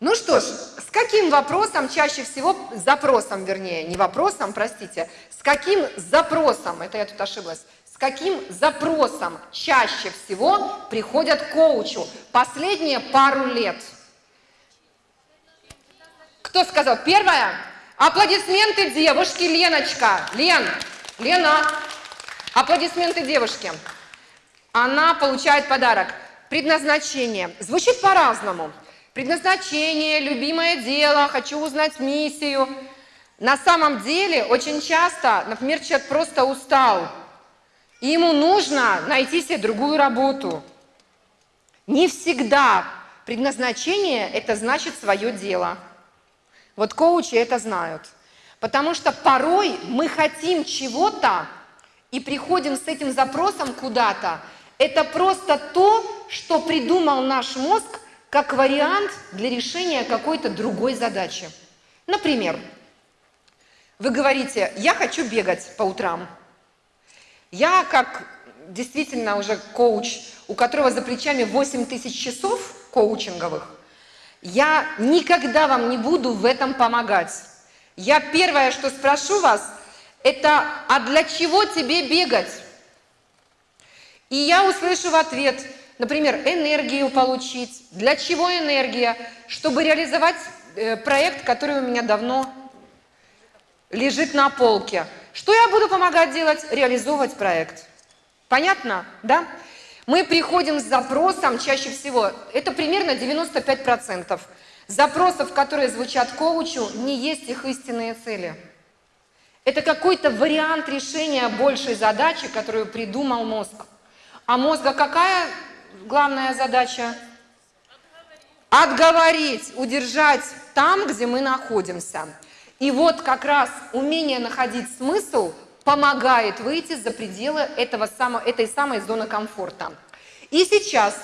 Ну что ж, с каким вопросом чаще всего, запросом вернее, не вопросом, простите, с каким запросом, это я тут ошиблась, с каким запросом чаще всего приходят к коучу последние пару лет – кто сказал? Первое. Аплодисменты девушки Леночка. Лен, Лена. Аплодисменты девушке. Она получает подарок. Предназначение. Звучит по-разному. Предназначение, любимое дело, хочу узнать миссию. На самом деле, очень часто, например, человек просто устал, и ему нужно найти себе другую работу. Не всегда предназначение – это значит свое дело. Вот коучи это знают. Потому что порой мы хотим чего-то и приходим с этим запросом куда-то. Это просто то, что придумал наш мозг как вариант для решения какой-то другой задачи. Например, вы говорите, я хочу бегать по утрам. Я как действительно уже коуч, у которого за плечами 8 тысяч часов коучинговых, я никогда вам не буду в этом помогать. Я первое, что спрошу вас, это, а для чего тебе бегать? И я услышу в ответ, например, энергию получить. Для чего энергия? Чтобы реализовать э, проект, который у меня давно лежит на полке. Что я буду помогать делать? Реализовывать проект. Понятно? Да? Мы приходим с запросом чаще всего, это примерно 95% запросов, которые звучат коучу, не есть их истинные цели. Это какой-то вариант решения большей задачи, которую придумал мозг. А мозга какая главная задача? Отговорить, удержать там, где мы находимся. И вот как раз умение находить смысл помогает выйти за пределы этого самого, этой самой зоны комфорта. И сейчас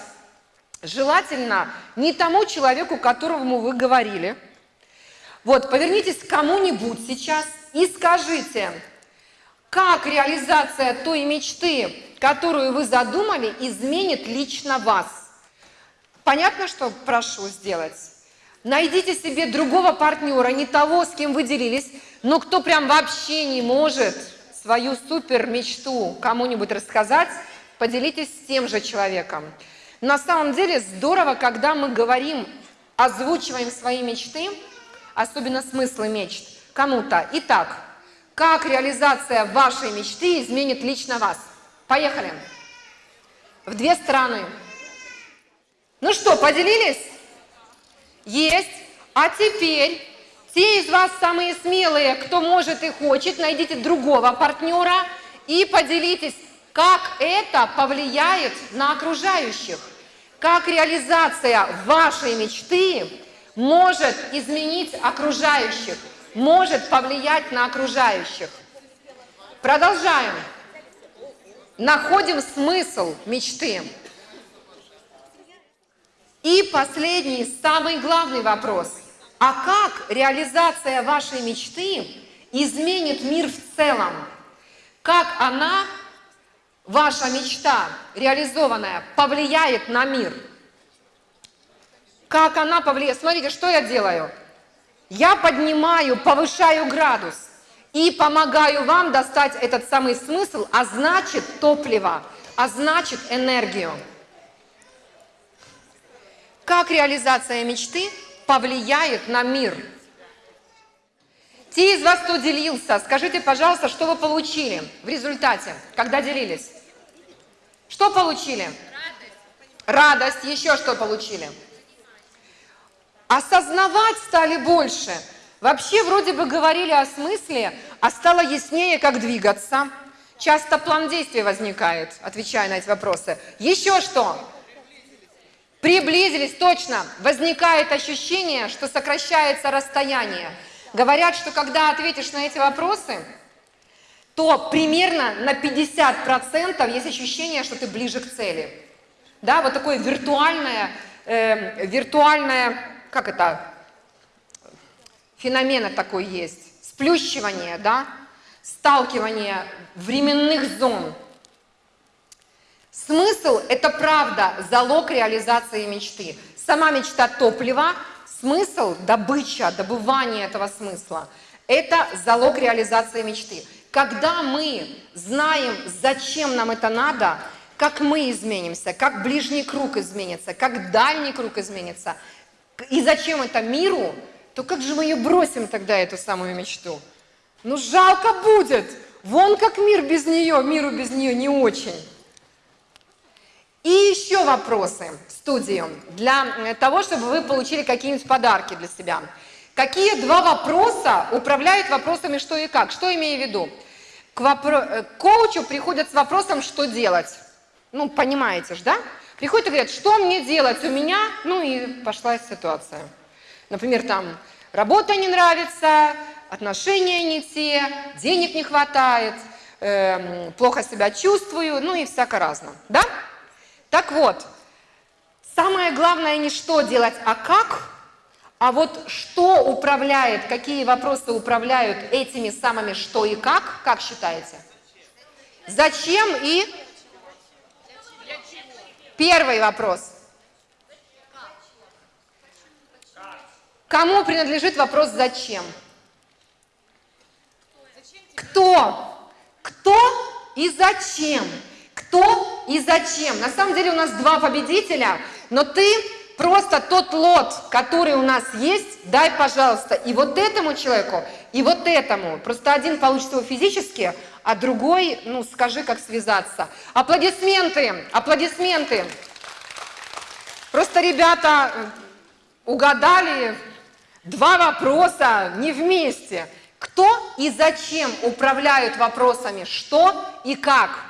желательно не тому человеку, которому вы говорили, вот, повернитесь к кому-нибудь сейчас и скажите, как реализация той мечты, которую вы задумали, изменит лично вас. Понятно, что прошу сделать? Найдите себе другого партнера, не того, с кем вы делились, но кто прям вообще не может свою супер мечту кому-нибудь рассказать, поделитесь с тем же человеком. На самом деле здорово, когда мы говорим, озвучиваем свои мечты, особенно смыслы мечт, кому-то. Итак, как реализация вашей мечты изменит лично вас? Поехали. В две стороны. Ну что, поделились? Есть. А теперь те из вас самые смелые, кто может и хочет, найдите другого партнера и поделитесь, как это повлияет на окружающих. Как реализация вашей мечты может изменить окружающих, может повлиять на окружающих. Продолжаем. Находим смысл мечты. И последний, самый главный вопрос. А как реализация вашей мечты изменит мир в целом? Как она, ваша мечта реализованная, повлияет на мир? Как она повлияет? Смотрите, что я делаю. Я поднимаю, повышаю градус и помогаю вам достать этот самый смысл, а значит топливо, а значит энергию. Как реализация мечты повлияет на мир? Те из вас, кто делился, скажите, пожалуйста, что вы получили в результате, когда делились? Что получили? Радость. Еще что получили? Осознавать стали больше. Вообще вроде бы говорили о смысле, а стало яснее, как двигаться. Часто план действий возникает, отвечая на эти вопросы. Еще что? Приблизились, точно. Возникает ощущение, что сокращается расстояние. Говорят, что когда ответишь на эти вопросы, то примерно на 50% есть ощущение, что ты ближе к цели. Да, вот такое виртуальное, э, виртуальное, как это, феномен такой есть, сплющивание, да, сталкивание временных зон – Смысл – это правда залог реализации мечты. Сама мечта – топливо, смысл – добыча, добывание этого смысла. Это залог реализации мечты. Когда мы знаем, зачем нам это надо, как мы изменимся, как ближний круг изменится, как дальний круг изменится, и зачем это миру, то как же мы ее бросим тогда, эту самую мечту? Ну жалко будет, вон как мир без нее, миру без нее не очень. И еще вопросы в студию для э, того, чтобы вы получили какие-нибудь подарки для себя. Какие два вопроса управляют вопросами «что и как»? Что имею в виду? К, вопро... Э, к коучу приходят с вопросом «что делать?». Ну, понимаете же, да? Приходят и говорят, что мне делать у меня? Ну и пошла ситуация. Например, там работа не нравится, отношения не те, денег не хватает, э, плохо себя чувствую, ну и всяко разно. Да? Так вот, самое главное не что делать, а как, а вот что управляет, какие вопросы управляют этими самыми что и как, как считаете? Зачем и? Первый вопрос. Кому принадлежит вопрос «зачем»? Кто? Кто и зачем? Кто и зачем. На самом деле у нас два победителя, но ты просто тот лот, который у нас есть, дай, пожалуйста, и вот этому человеку, и вот этому. Просто один получится его физически, а другой, ну, скажи, как связаться. Аплодисменты, аплодисменты. Просто ребята э, угадали два вопроса не вместе. Кто и зачем управляют вопросами что и как?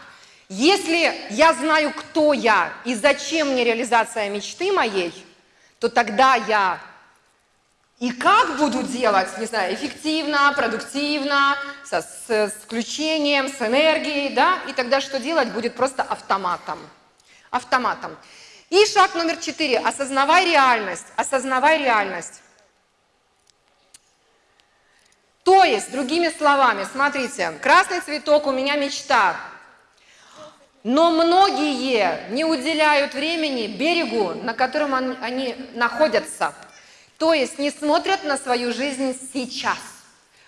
Если я знаю, кто я и зачем мне реализация мечты моей, то тогда я и как буду делать, не знаю, эффективно, продуктивно, со, с, с включением, с энергией, да, и тогда что делать будет просто автоматом. Автоматом. И шаг номер четыре. Осознавай реальность. Осознавай реальность. То есть, другими словами, смотрите, красный цветок у меня мечта, но многие не уделяют времени берегу, на котором они находятся. То есть не смотрят на свою жизнь сейчас.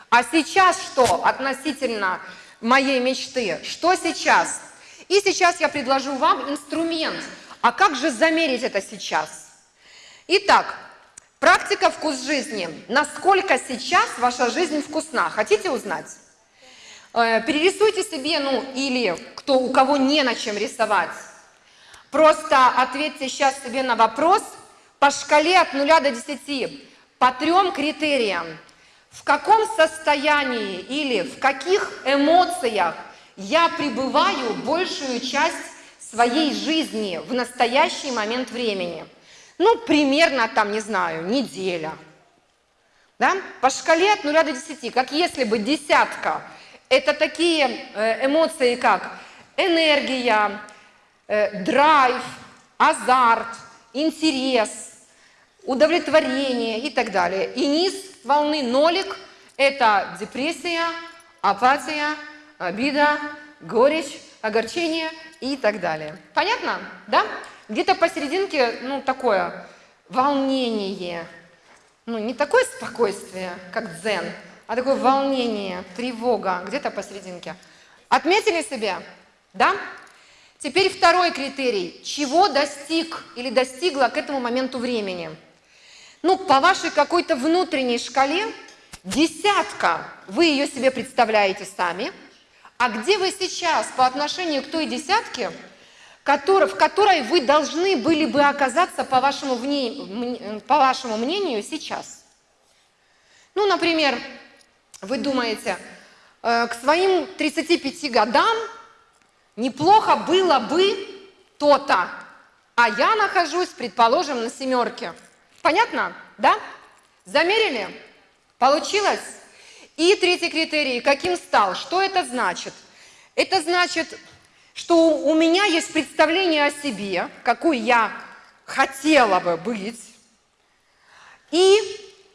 А сейчас что относительно моей мечты? Что сейчас? И сейчас я предложу вам инструмент. А как же замерить это сейчас? Итак, Практика «Вкус жизни». Насколько сейчас ваша жизнь вкусна? Хотите узнать? Э, перерисуйте себе, ну, или кто, у кого не на чем рисовать. Просто ответьте сейчас себе на вопрос по шкале от 0 до 10, по трем критериям. В каком состоянии или в каких эмоциях я пребываю большую часть своей жизни в настоящий момент времени – ну, примерно там, не знаю, неделя. Да? По шкале от 0 до 10, как если бы десятка, это такие э, эмоции, как энергия, э, драйв, азарт, интерес, удовлетворение и так далее. И низ волны нолик – это депрессия, апатия, обида, горечь, огорчение и так далее. Понятно? Да? Где-то посерединке, ну, такое волнение. Ну, не такое спокойствие, как дзен, а такое волнение, тревога, где-то посерединке. Отметили себе? Да? Теперь второй критерий. Чего достиг или достигла к этому моменту времени? Ну, по вашей какой-то внутренней шкале десятка, вы ее себе представляете сами, а где вы сейчас по отношению к той десятке – в которой вы должны были бы оказаться, по вашему, по вашему мнению, сейчас. Ну, например, вы думаете, э, к своим 35 годам неплохо было бы то-то, а я нахожусь, предположим, на семерке. Понятно? Да? Замерили? Получилось? И третий критерий, каким стал? Что это значит? Это значит, что у меня есть представление о себе, какой я хотела бы быть, и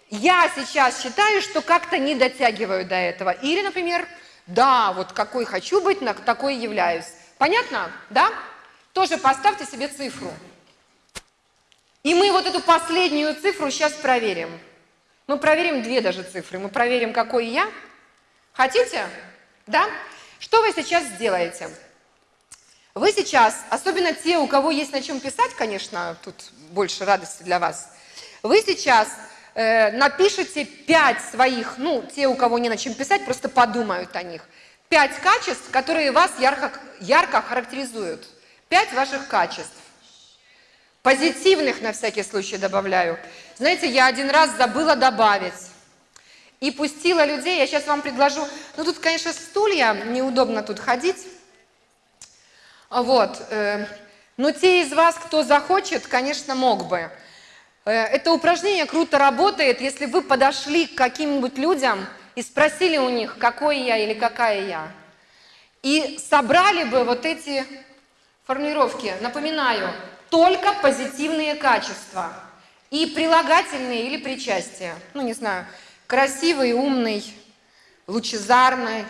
я сейчас считаю, что как-то не дотягиваю до этого. Или, например, да, вот какой хочу быть, такой являюсь. Понятно? Да? Тоже поставьте себе цифру. И мы вот эту последнюю цифру сейчас проверим. Мы проверим две даже цифры. Мы проверим, какой я. Хотите? Да? Что вы сейчас сделаете? Вы сейчас, особенно те, у кого есть на чем писать, конечно, тут больше радости для вас, вы сейчас напишите пять своих, ну, те, у кого не на чем писать, просто подумают о них. Пять качеств, которые вас ярко, ярко характеризуют. Пять ваших качеств. Позитивных на всякий случай добавляю. Знаете, я один раз забыла добавить. И пустила людей, я сейчас вам предложу, ну тут, конечно, стулья, неудобно тут ходить, вот. Э, но те из вас, кто захочет, конечно, мог бы. Э, это упражнение круто работает, если вы подошли к каким-нибудь людям и спросили у них, какой я или какая я. И собрали бы вот эти формулировки. Напоминаю, только позитивные качества. И прилагательные или причастия. Ну, не знаю, красивый, умный, лучезарный.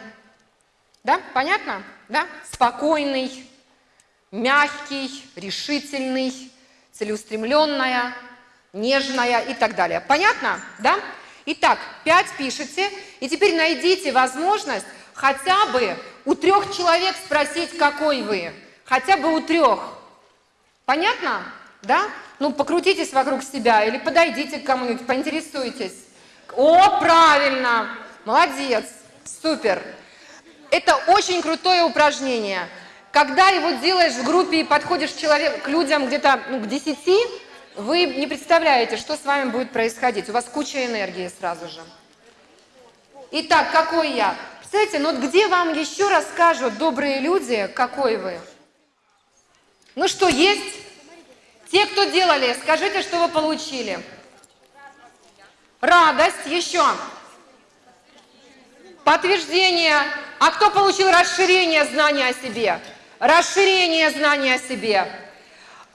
Да, понятно? Да? Спокойный, мягкий, решительный, целеустремленная, нежная и так далее. Понятно? Да? Итак, пять пишите, и теперь найдите возможность хотя бы у трех человек спросить, какой вы. Хотя бы у трех. Понятно? Да? Ну, покрутитесь вокруг себя или подойдите к кому-нибудь, поинтересуйтесь. О, правильно! Молодец, супер. Это очень крутое упражнение. Когда его делаешь в группе и подходишь человек, к людям где-то ну, к 10, вы не представляете, что с вами будет происходить. У вас куча энергии сразу же. Итак, какой я? Представляете, ну вот где вам еще расскажут добрые люди, какой вы? Ну что, есть? Те, кто делали, скажите, что вы получили. Радость, еще. Подтверждение. А кто получил расширение знания о себе? Расширение знания о себе.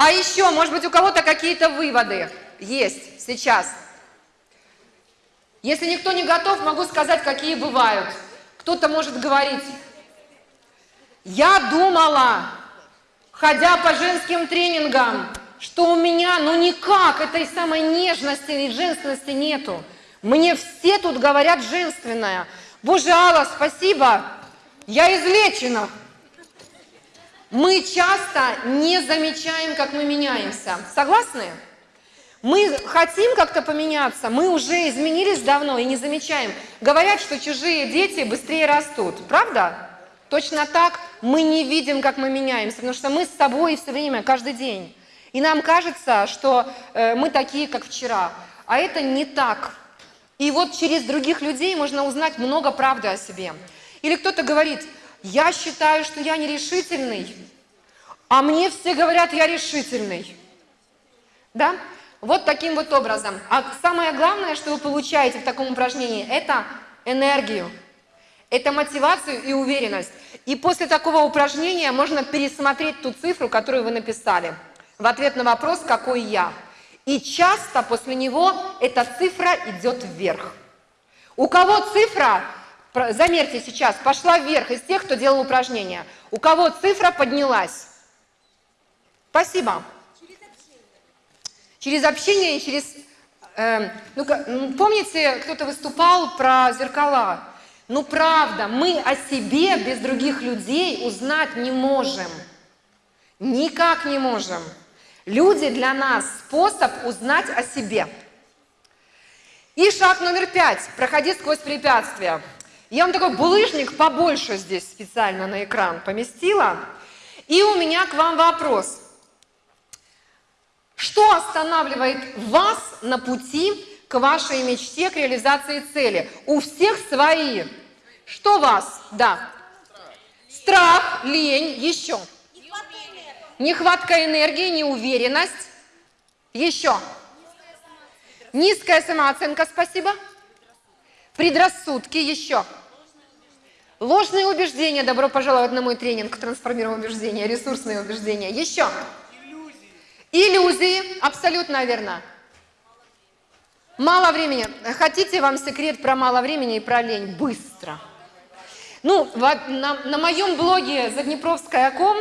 А еще, может быть, у кого-то какие-то выводы есть сейчас. Если никто не готов, могу сказать, какие бывают. Кто-то может говорить, я думала, ходя по женским тренингам, что у меня, ну никак, этой самой нежности и женственности нету. Мне все тут говорят женственное. Боже, Алла, спасибо, я излечена. Мы часто не замечаем, как мы меняемся. Согласны? Мы хотим как-то поменяться, мы уже изменились давно и не замечаем. Говорят, что чужие дети быстрее растут. Правда? Точно так мы не видим, как мы меняемся, потому что мы с собой все время, каждый день. И нам кажется, что э, мы такие, как вчера. А это не так. И вот через других людей можно узнать много правды о себе. Или кто-то говорит, я считаю, что я нерешительный, а мне все говорят, я решительный. Да? Вот таким вот образом. А самое главное, что вы получаете в таком упражнении, это энергию, это мотивацию и уверенность. И после такого упражнения можно пересмотреть ту цифру, которую вы написали в ответ на вопрос «какой я?». И часто после него эта цифра идет вверх. У кого цифра, замерьте сейчас, пошла вверх из тех, кто делал упражнение. У кого цифра поднялась? Спасибо. Через общение и через... Э, ну, помните, кто-то выступал про зеркала? Ну, правда, мы о себе без других людей узнать не можем. Никак не можем. Люди для нас способ узнать о себе. И шаг номер пять. Проходи сквозь препятствия. Я вам такой булыжник побольше здесь специально на экран поместила. И у меня к вам вопрос. Что останавливает вас на пути к вашей мечте, к реализации цели? У всех свои. Что вас? Да. Страх, лень, еще. Нехватка энергии, неуверенность. Еще. Низкая самооценка, спасибо. Предрассудки, еще. Ложные убеждения, добро пожаловать на мой тренинг «Трансформируем убеждения», ресурсные убеждения. Еще. Иллюзии, абсолютно верно. Мало времени. Хотите вам секрет про мало времени и про лень? Быстро. Ну, на, на моем блоге заднепровская.ком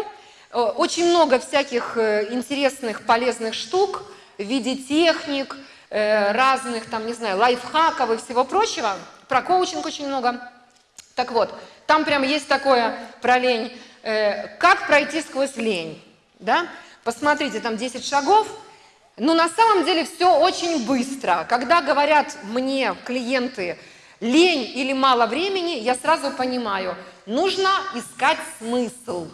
э, очень много всяких э, интересных, полезных штук в виде техник, э, разных, там, не знаю, лайфхаков и всего прочего. Про коучинг очень много. Так вот, там прям есть такое про лень. Как пройти сквозь лень, да? Посмотрите, там 10 шагов. Но на самом деле все очень быстро. Когда говорят мне клиенты лень или мало времени, я сразу понимаю, нужно искать смысл.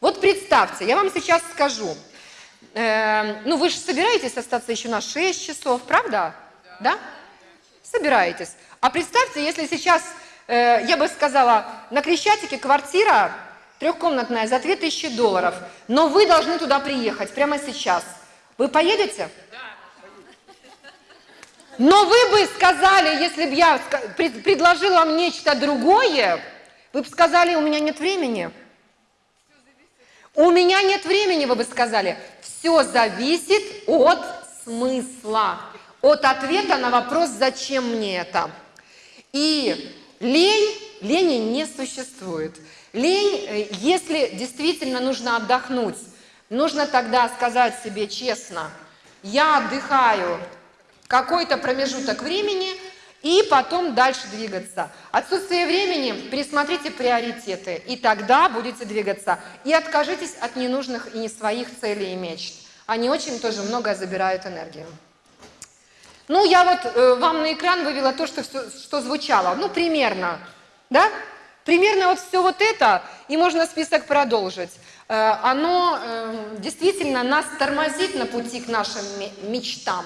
Вот представьте, я вам сейчас скажу, э, ну вы же собираетесь остаться еще на 6 часов, правда? Да? да? Собираетесь. А представьте, если сейчас, э, я бы сказала, на Крещатике квартира Трехкомнатная за 2000 долларов. Но вы должны туда приехать прямо сейчас. Вы поедете? Но вы бы сказали, если бы я предложила вам нечто другое, вы бы сказали, у меня нет времени. У меня нет времени, вы бы сказали. Все зависит от смысла, от ответа на вопрос, зачем мне это. И лень, лени не существует. Лень, э, если действительно нужно отдохнуть, нужно тогда сказать себе честно, я отдыхаю какой-то промежуток времени и потом дальше двигаться. Отсутствие времени, пересмотрите приоритеты, и тогда будете двигаться. И откажитесь от ненужных и не своих целей и мечт. Они очень тоже много забирают энергию. Ну, я вот э, вам на экран вывела то, что, всё- что звучало. Ну, примерно, да? Примерно вот все вот это, и можно список продолжить. Э, оно э, действительно нас тормозит на пути к нашим ме- мечтам.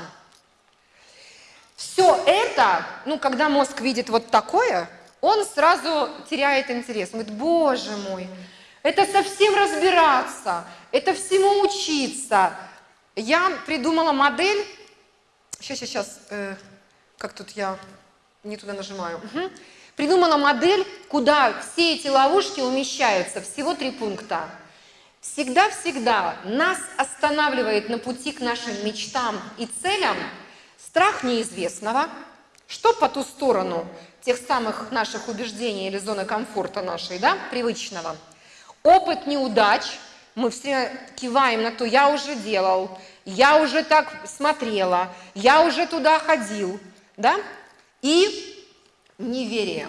Все это, ну, когда мозг видит вот такое, он сразу теряет интерес. Он говорит, боже мой, это совсем разбираться, это всему учиться. Я придумала модель, сейчас, сейчас, сейчас, э, как тут я не туда нажимаю. Мгм. Придумала модель, куда все эти ловушки умещаются, всего три пункта. Всегда-всегда нас останавливает на пути к нашим мечтам и целям страх неизвестного, что по ту сторону тех самых наших убеждений или зоны комфорта нашей, да, привычного. Опыт неудач, мы все киваем на то, я уже делал, я уже так смотрела, я уже туда ходил, да, и неверие.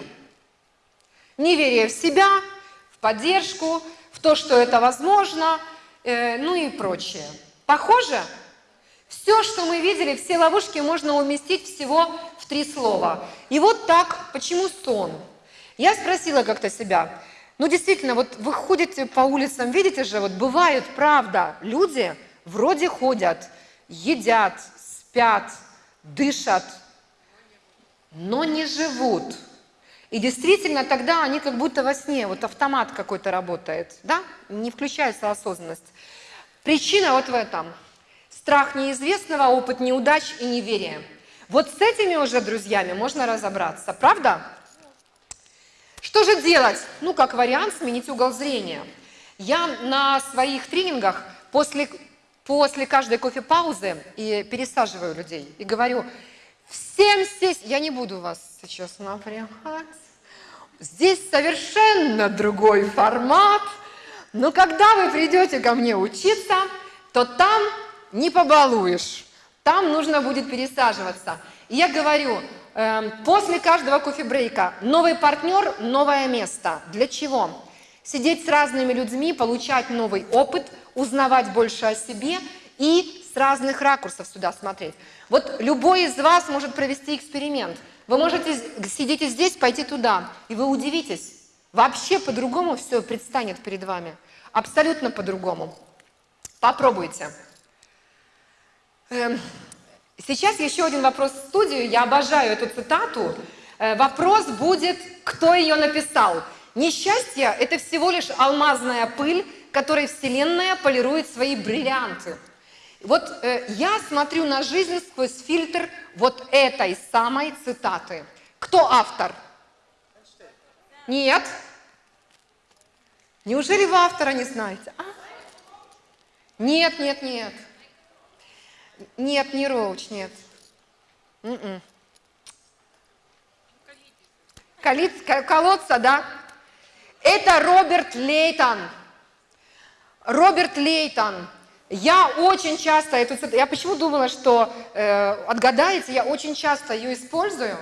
Неверие в себя, в поддержку, в то, что это возможно, э, ну и прочее. Похоже? Все, что мы видели, все ловушки можно уместить всего в три слова. И вот так, почему сон? Я спросила как-то себя, ну действительно, вот вы ходите по улицам, видите же, вот бывают, правда, люди вроде ходят, едят, спят, дышат, но не живут. И действительно, тогда они как будто во сне, вот автомат какой-то работает, да, не включается осознанность. Причина вот в этом. Страх неизвестного, опыт неудач и неверие. Вот с этими уже друзьями можно разобраться, правда? Что же делать? Ну, как вариант, сменить угол зрения. Я на своих тренингах после, после каждой кофе-паузы и пересаживаю людей и говорю, всем здесь, я не буду вас сейчас напрягать, здесь совершенно другой формат, но когда вы придете ко мне учиться, то там не побалуешь, там нужно будет пересаживаться. И я говорю, эм, после каждого кофе-брейка новый партнер, новое место. Для чего? Сидеть с разными людьми, получать новый опыт, узнавать больше о себе и с разных ракурсов сюда смотреть. Вот любой из вас может провести эксперимент. Вы можете сидите здесь, пойти туда, и вы удивитесь. Вообще по-другому все предстанет перед вами. Абсолютно по-другому. Попробуйте. Эм, Сейчас еще один вопрос в студию. Я обожаю эту цитату. Э, Вопрос будет, кто ее написал. Несчастье – это всего лишь алмазная пыль, которой Вселенная полирует свои бриллианты. Вот э, я смотрю на жизнь сквозь фильтр вот этой самой цитаты. Кто автор? Нет? Неужели вы автора не знаете? А? Нет, нет, нет. Нет, не Роуч, нет. М-м. Колиц- ко- колодца, да? Это Роберт Лейтон. Роберт Лейтон. Я очень часто я почему думала, что э, отгадаете, я очень часто ее использую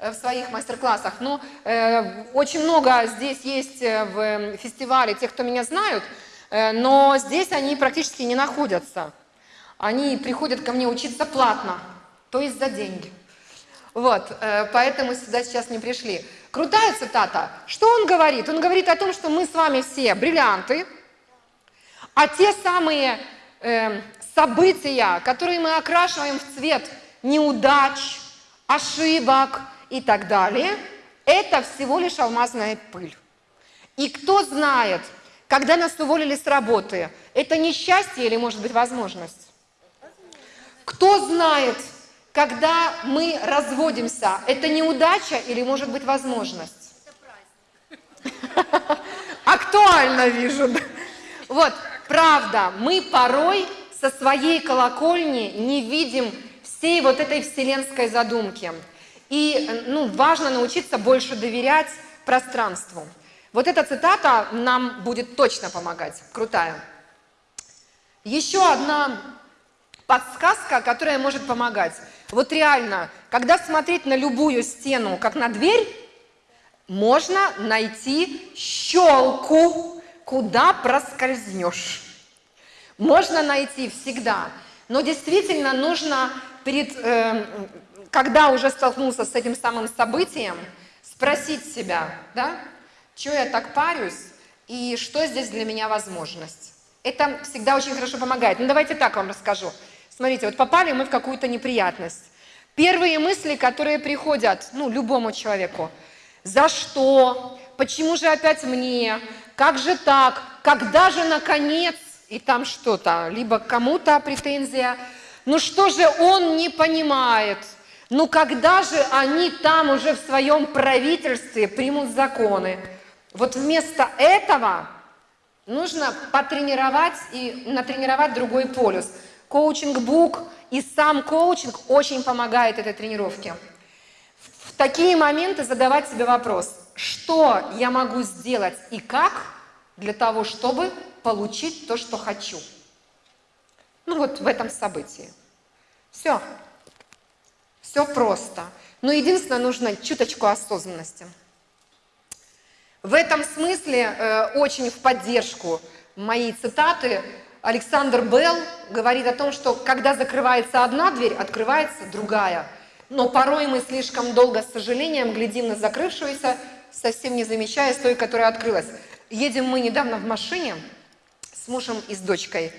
э, в своих мастер-классах. Ну, э, очень много здесь есть э, в фестивале тех, кто меня знают, э, но здесь они практически не находятся. Они приходят ко мне учиться платно, то есть за деньги. Вот, э, поэтому сюда сейчас не пришли. Крутая цитата. Что он говорит? Он говорит о том, что мы с вами все бриллианты, а те самые э, события, которые мы окрашиваем в цвет неудач, ошибок и так далее, это всего лишь алмазная пыль. И кто знает, когда нас уволили с работы, это несчастье или может быть возможность? Кто знает, когда мы разводимся, это неудача или может быть возможность? Актуально вижу. Вот, правда, мы порой со своей колокольни не видим всей вот этой вселенской задумки. И ну, важно научиться больше доверять пространству. Вот эта цитата нам будет точно помогать. Крутая. Еще одна подсказка, которая может помогать. Вот реально, когда смотреть на любую стену, как на дверь, можно найти щелку, куда проскользнешь. Можно найти всегда. Но действительно нужно перед э, когда уже столкнулся с этим самым событием, спросить себя, да, что я так парюсь и что здесь для меня возможность. Это всегда очень хорошо помогает. Ну давайте так вам расскажу. Смотрите, вот попали мы в какую-то неприятность. Первые мысли, которые приходят, ну, любому человеку. За что? Почему же опять мне? Как же так? Когда же наконец? И там что-то, либо кому-то претензия. Ну что же он не понимает? Ну когда же они там уже в своем правительстве примут законы? Вот вместо этого нужно потренировать и натренировать другой полюс. Коучинг-бук и сам коучинг очень помогает этой тренировке. В такие моменты задавать себе вопрос, что я могу сделать и как для того, чтобы получить то, что хочу. Ну вот в этом событии. Все. Все просто. Но единственное, нужно чуточку осознанности. В этом смысле э, очень в поддержку моей цитаты Александр Белл говорит о том, что когда закрывается одна дверь, открывается другая. Но порой мы слишком долго с сожалением глядим на закрывшуюся, совсем не замечая с той, которая открылась. Едем мы недавно в машине с мужем и с дочкой.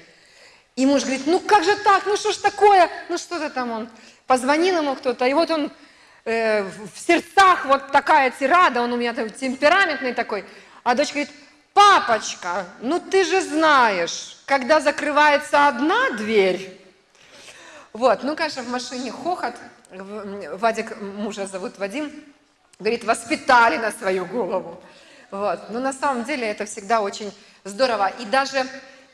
И муж говорит, ну как же так, ну что ж такое, ну что-то там он Позвонил ему кто-то, и вот он э, в сердцах, вот такая тирада, он у меня там темпераментный такой. А дочка говорит, папочка, ну ты же знаешь, когда закрывается одна дверь, вот, ну, конечно, в машине хохот, Вадик, мужа зовут Вадим, говорит, воспитали на свою голову. Вот. Но на самом деле это всегда очень здорово. И даже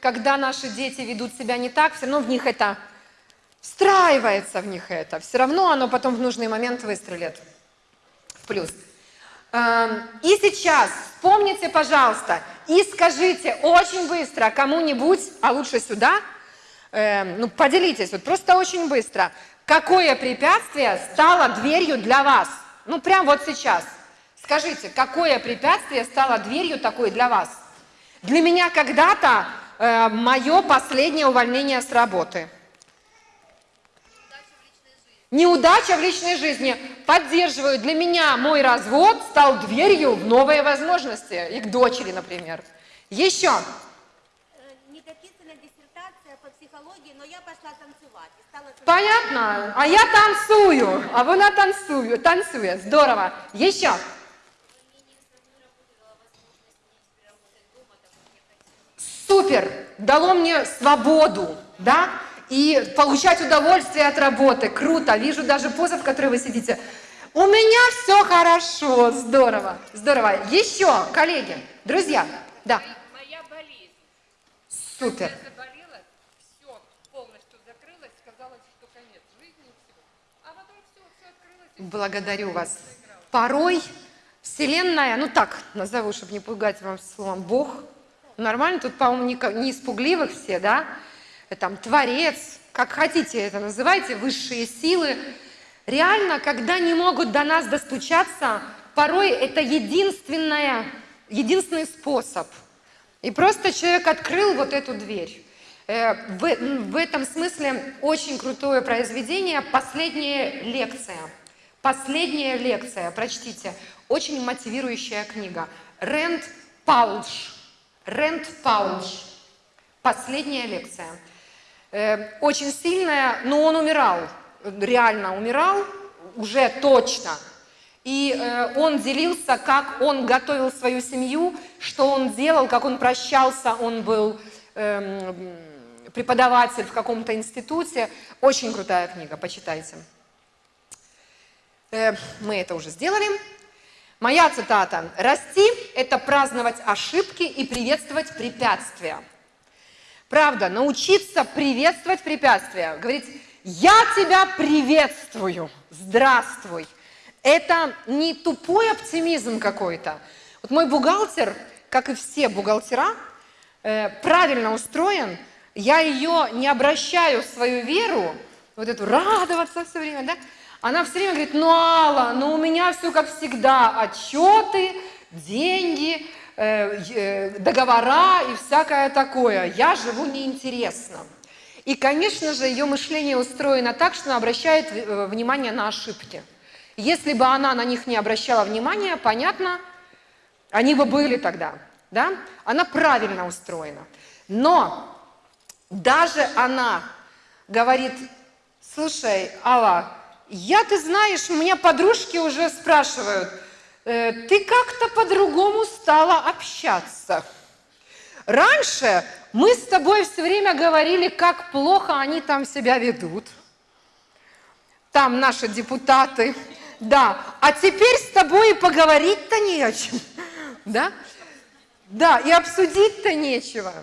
когда наши дети ведут себя не так, все равно в них это встраивается в них это. Все равно оно потом в нужный момент выстрелит в плюс. Эм, и сейчас вспомните, пожалуйста, и скажите очень быстро кому-нибудь, а лучше сюда, эм, ну поделитесь, вот просто очень быстро, какое препятствие стало дверью для вас? Ну прям вот сейчас. Скажите, какое препятствие стало дверью такой для вас? Для меня когда-то э, мое последнее увольнение с работы – Неудача в личной жизни. Поддерживаю. Для меня мой развод стал дверью в новые возможности. И к дочери, например. Еще. Э, Недописанная диссертация по психологии, но я пошла танцевать. Понятно. А я танцую. А вона танцую. Танцует. Здорово. Еще. Супер. Дало мне свободу. Да? и получать удовольствие от работы. Круто. Вижу даже поза, в которой вы сидите. У меня все хорошо. Здорово. Здорово. Еще, коллеги, друзья. Да. Моя болезнь. Супер. Когда я заболела, все полностью закрылось, казалось, что конец жизни, все. А потом все, все открылось. и Благодарю вас. Порой Вселенная, ну так назову, чтобы не пугать вам словом Бог, нормально, тут, по-моему, не, не испугливых все, да? там, творец, как хотите это называйте, высшие силы, реально, когда не могут до нас достучаться, порой это единственная, единственный способ. И просто человек открыл вот эту дверь. Э, в, в этом смысле очень крутое произведение «Последняя лекция». Последняя лекция, прочтите, очень мотивирующая книга. Рэнд Паулш. Рэнд Паулш. Последняя лекция. Э, очень сильная, но он умирал, реально умирал, уже точно. И э, он делился, как он готовил свою семью, что он делал, как он прощался, он был э, преподаватель в каком-то институте. Очень крутая книга, почитайте. Э, мы это уже сделали. Моя цитата. «Расти – это праздновать ошибки и приветствовать препятствия». Правда, научиться приветствовать препятствия. Говорить, я тебя приветствую, здравствуй. Это не тупой оптимизм какой-то. Вот мой бухгалтер, как и все бухгалтера, э, правильно устроен. Я ее не обращаю в свою веру, вот эту радоваться все время, да? Она все время говорит, ну, Алла, ну у меня все как всегда, отчеты, деньги, Э, договора и всякое такое. Я живу неинтересно. И, конечно же, ее мышление устроено так, что она обращает э, внимание на ошибки. Если бы она на них не обращала внимания, понятно, они бы были тогда. Да? Она правильно устроена. Но даже она говорит, слушай, Алла, я, ты знаешь, у меня подружки уже спрашивают, э, ты как-то по-другому стала общаться. Раньше мы с тобой все время говорили, как плохо они там себя ведут. Там наши депутаты. Да, а теперь с тобой и поговорить-то не о чем. Да? Да, и обсудить-то нечего.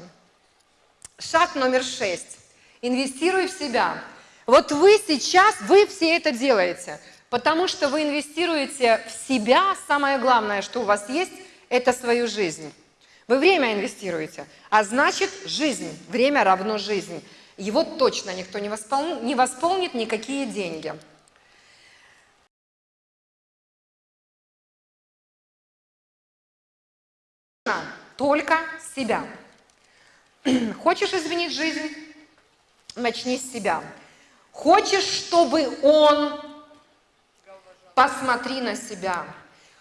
Шаг номер шесть. Инвестируй в себя. Вот вы сейчас, вы все это делаете, потому что вы инвестируете в себя. Самое главное, что у вас есть, это свою жизнь. Вы время инвестируете, а значит жизнь. Время равно жизнь. Его точно никто не, воспол... не восполнит никакие деньги. Только себя. Хочешь изменить жизнь? Начни с себя. Хочешь, чтобы он... Посмотри на себя.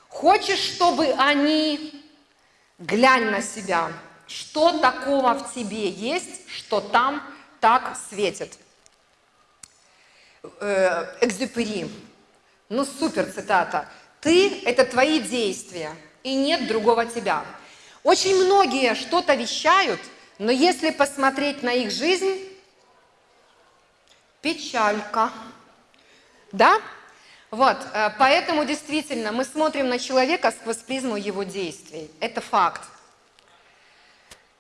Хочешь, чтобы они... Глянь на себя. Что такого в тебе есть, что там так светит? Э, Экзюпери. Ну, супер цитата. Ты – это твои действия, и нет другого тебя. Очень многие что-то вещают, но если посмотреть на их жизнь, печалька. Да? Вот, э, поэтому действительно мы смотрим на человека сквозь призму его действий. Это факт.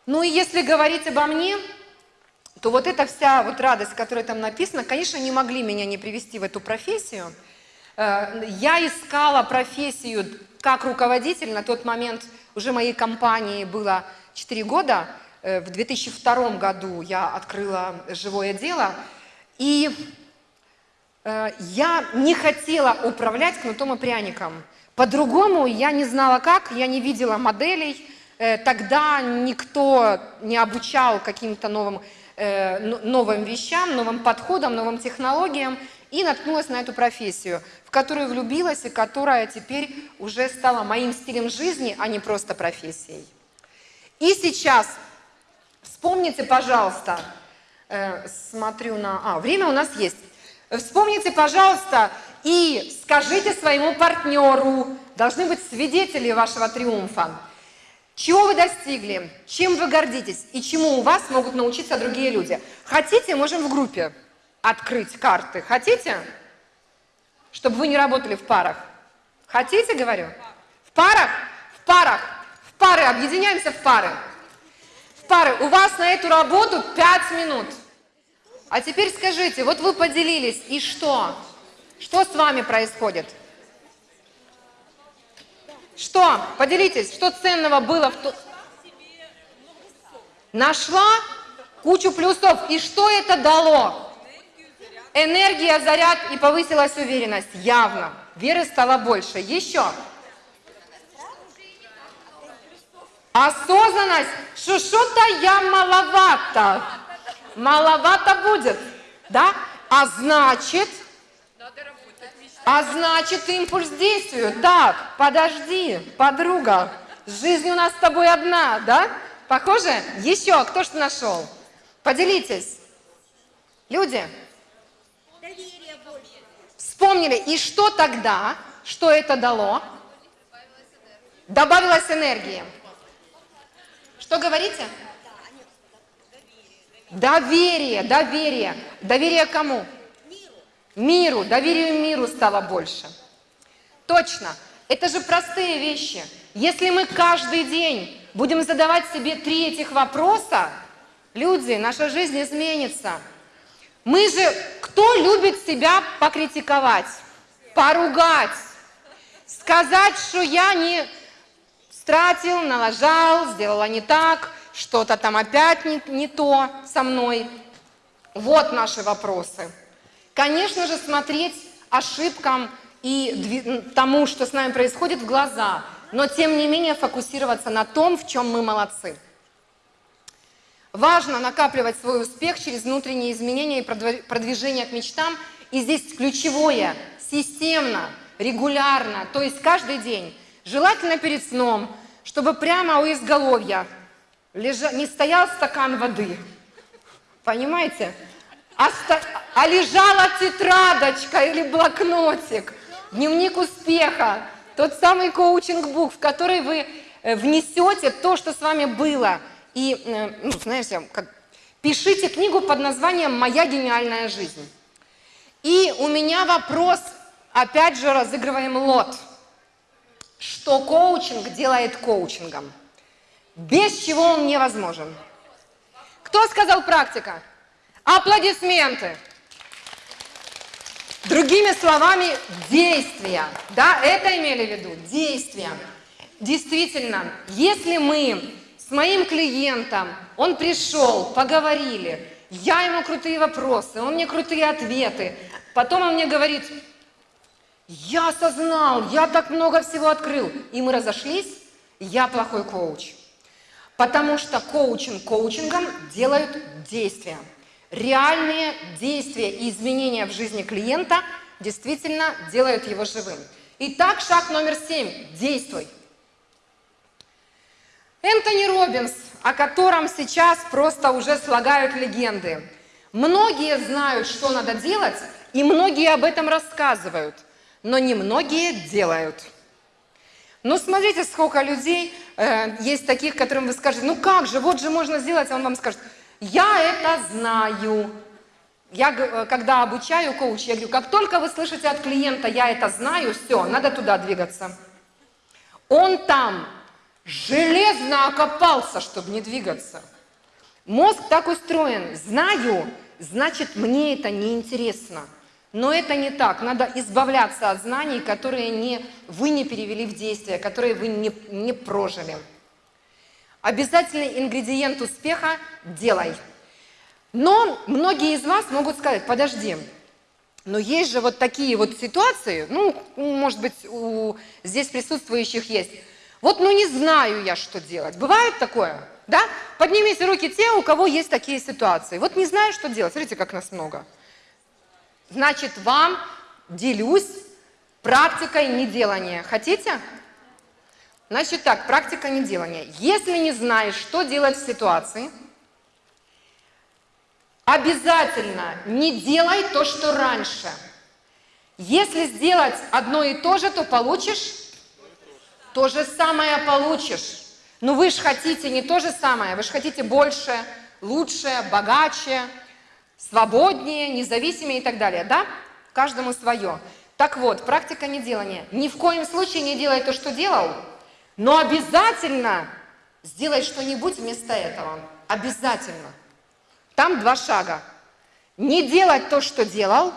Ну и если говорить обо мне, то вот эта вся вот радость, которая там написана, конечно, не могли меня не привести в эту профессию. Э, я искала профессию как руководитель, на тот момент уже моей компании было 4 года, э, в 2002 году я открыла «Живое дело», и э, я не хотела управлять кнутом и пряником. По-другому я не знала как, я не видела моделей. Э, тогда никто не обучал каким-то новым, э, новым вещам, новым подходам, новым технологиям. И наткнулась на эту профессию, в которую влюбилась и которая теперь уже стала моим стилем жизни, а не просто профессией. И сейчас вспомните, пожалуйста, Э, смотрю на... А, время у нас есть. Вспомните, пожалуйста, и скажите своему партнеру, должны быть свидетели вашего триумфа. Чего вы достигли, чем вы гордитесь и чему у вас могут научиться другие люди. Хотите, можем в группе открыть карты. Хотите? Чтобы вы не работали в парах. Хотите, говорю? В парах? В парах. В пары. Объединяемся в пары пары, у вас на эту работу 5 минут. А теперь скажите, вот вы поделились, и что? Что с вами происходит? Что? Поделитесь, что ценного было в ту... Нашла кучу плюсов. И что это дало? Энергия, заряд и повысилась уверенность. Явно. Веры стало больше. Еще. Осознанность, что что-то я маловато. Маловато будет, да? А значит, а значит импульс действует. Так, подожди, подруга, жизнь у нас с тобой одна, да? Похоже? Еще, кто что нашел? Поделитесь. Люди? Вспомнили. И что тогда? Что это дало? Добавилась энергии. Что говорите? Доверие, доверие. Доверие кому? Миру. Доверию миру стало больше. Точно. Это же простые вещи. Если мы каждый день будем задавать себе три этих вопроса, люди, наша жизнь изменится. Мы же, кто любит себя покритиковать, поругать, сказать, что я не стратил, налажал, сделала не так, что-то там опять не, не то со мной. Вот наши вопросы. Конечно же, смотреть ошибкам и тому, что с нами происходит, в глаза, но тем не менее фокусироваться на том, в чем мы молодцы. Важно накапливать свой успех через внутренние изменения и продвижение к мечтам. И здесь ключевое – системно, регулярно, то есть каждый день. Желательно перед сном, чтобы прямо у изголовья лежа... не стоял стакан воды. Понимаете? А, ста... а лежала тетрадочка или блокнотик, дневник успеха, тот самый коучинг-бук, в который вы э, внесете то, что с вами было – и, э, ну, знаете, как, пишите книгу под названием «Моя гениальная жизнь». И у меня вопрос, опять же, разыгрываем лот. Что коучинг делает коучингом? Без чего он невозможен? Кто сказал практика? Аплодисменты. Другими словами, действия. Да, это имели в виду, действия. Действительно, если мы с моим клиентом, он пришел, поговорили, я ему крутые вопросы, он мне крутые ответы. Потом он мне говорит, я осознал, я так много всего открыл. И мы разошлись, я плохой коуч. Потому что коучинг коучингом делают действия. Реальные действия и изменения в жизни клиента действительно делают его живым. Итак, шаг номер семь. Действуй. Энтони Робинс, о котором сейчас просто уже слагают легенды. Многие знают, что надо делать, и многие об этом рассказывают, но немногие делают. Ну, смотрите, сколько людей э, есть таких, которым вы скажете, ну как же, вот же можно сделать, а он вам скажет, я это знаю. Я, э, когда обучаю коуч, я говорю, как только вы слышите от клиента, я это знаю, все, надо туда двигаться. Он там, железно окопался, чтобы не двигаться. Мозг так устроен. Знаю, значит, мне это не интересно. Но это не так. Надо избавляться от знаний, которые не, вы не перевели в действие, которые вы не, не прожили. Обязательный ингредиент успеха – делай. Но многие из вас могут сказать, подожди, но есть же вот такие вот ситуации, ну, может быть, у здесь присутствующих есть – вот ну не знаю я, что делать. Бывает такое? Да? Поднимите руки те, у кого есть такие ситуации. Вот не знаю, что делать. Смотрите, как нас много. Значит, вам делюсь практикой неделания. Хотите? Значит так, практика неделания. Если не знаешь, что делать в ситуации, обязательно не делай то, что раньше. Если сделать одно и то же, то получишь то же самое получишь. Но вы же хотите не то же самое, вы же хотите больше, лучше, богаче, свободнее, независимее и так далее, да? Каждому свое. Так вот, практика неделания. Ни в коем случае не делай то, что делал, но обязательно сделай что-нибудь вместо этого. Обязательно. Там два шага. Не делать то, что делал,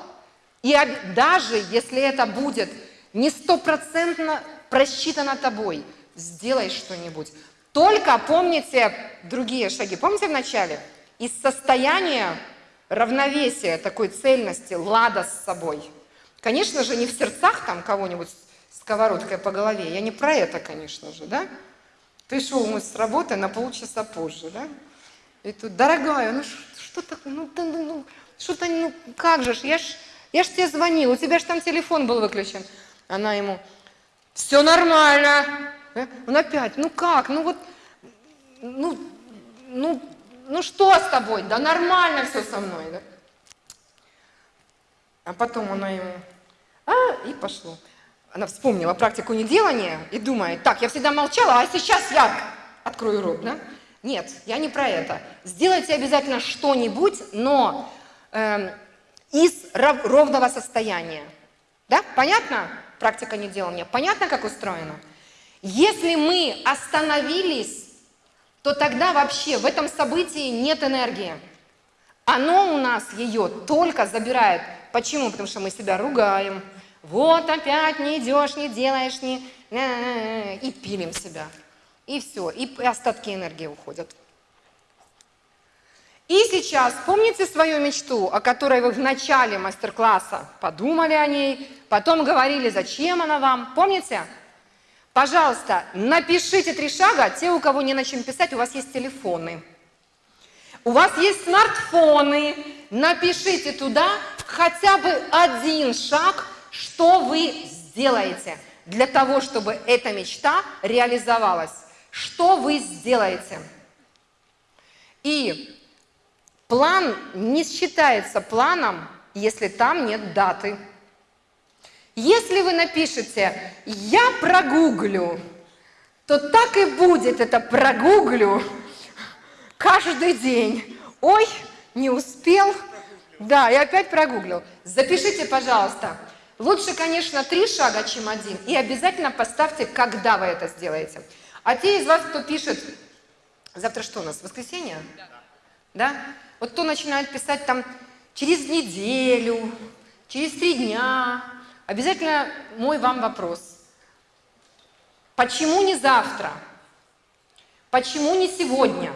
и даже если это будет не стопроцентно просчитано тобой. Сделай что-нибудь. Только помните другие шаги. Помните в начале? Из состояния равновесия, такой цельности, лада с собой. Конечно же, не в сердцах там кого-нибудь сковородкой по голове. Я не про это, конечно же, да? Пришел мы с работы на полчаса позже, да? И тут, дорогая, ну что такое, ну, ну, ну что-то, ну, как же ж, я ж, я ж тебе звонил, у тебя ж там телефон был выключен. Она ему, все нормально. Э? Он опять, ну как, ну вот, ну, ну, ну что с тобой? Да нормально все со мной. Да? А потом она ему, а, и пошло. Она вспомнила практику неделания и думает, так, я всегда молчала, а сейчас я открою рот, да? Нет, я не про это. Сделайте обязательно что-нибудь, но э, из ровного состояния. Да, понятно? практика неделания. Понятно, как устроено? Если мы остановились, то тогда вообще в этом событии нет энергии. Оно у нас ее только забирает. Почему? Потому что мы себя ругаем. Вот опять не идешь, не делаешь, не... И пилим себя. И все, и остатки энергии уходят. И сейчас помните свою мечту, о которой вы в начале мастер-класса подумали о ней, потом говорили, зачем она вам, помните? Пожалуйста, напишите три шага, те, у кого не на чем писать, у вас есть телефоны. У вас есть смартфоны, напишите туда хотя бы один шаг, что вы сделаете для того, чтобы эта мечта реализовалась. Что вы сделаете? И план не считается планом, если там нет даты. Если вы напишете «я прогуглю», то так и будет это «прогуглю» каждый день. Ой, не успел. Да, и опять прогуглил. Запишите, пожалуйста. Лучше, конечно, три шага, чем один. И обязательно поставьте, когда вы это сделаете. А те из вас, кто пишет, завтра что у нас, воскресенье? Да. Да? Вот кто начинает писать там через неделю, через три дня, обязательно мой вам вопрос. Почему не завтра? Почему не сегодня?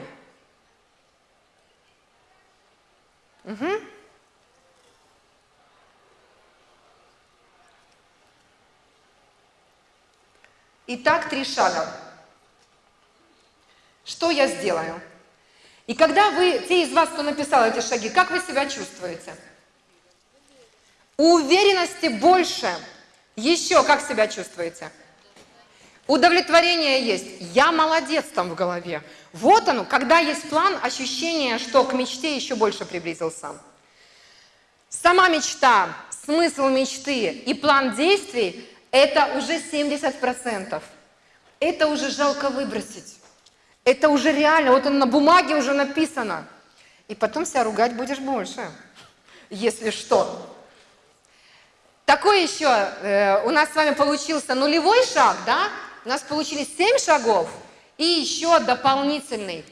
Угу. Итак, три шага. Что я сделаю? И когда вы, те из вас, кто написал эти шаги, как вы себя чувствуете? Уверенности больше. Еще как себя чувствуете? Удовлетворение есть. Я молодец там в голове. Вот оно, когда есть план, ощущение, что к мечте еще больше приблизился. Сама мечта, смысл мечты и план действий – это уже 70%. Это уже жалко выбросить. Это уже реально, вот он на бумаге уже написано. И потом себя ругать будешь больше, если что. Такой еще э, у нас с вами получился нулевой шаг, да? У нас получились 7 шагов и еще дополнительный.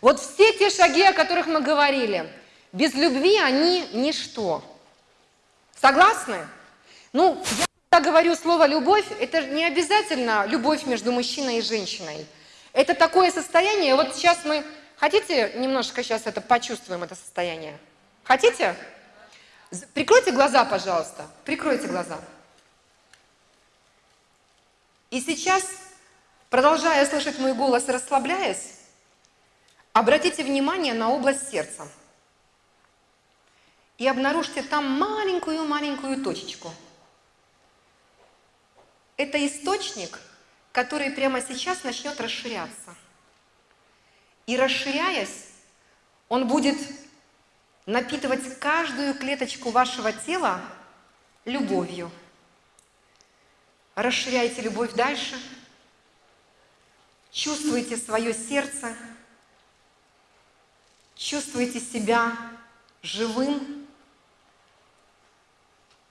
Вот все те шаги, о которых мы говорили, без любви они ничто. Согласны? Ну, я когда говорю слово «любовь», это не обязательно любовь между мужчиной и женщиной – это такое состояние, вот сейчас мы, хотите немножко сейчас это почувствуем, это состояние? Хотите? Прикройте глаза, пожалуйста, прикройте глаза. И сейчас, продолжая слышать мой голос расслабляясь, обратите внимание на область сердца. И обнаружьте там маленькую-маленькую точечку. Это источник – который прямо сейчас начнет расширяться. И расширяясь, он будет напитывать каждую клеточку вашего тела любовью. Расширяйте любовь дальше, чувствуйте свое сердце, чувствуйте себя живым.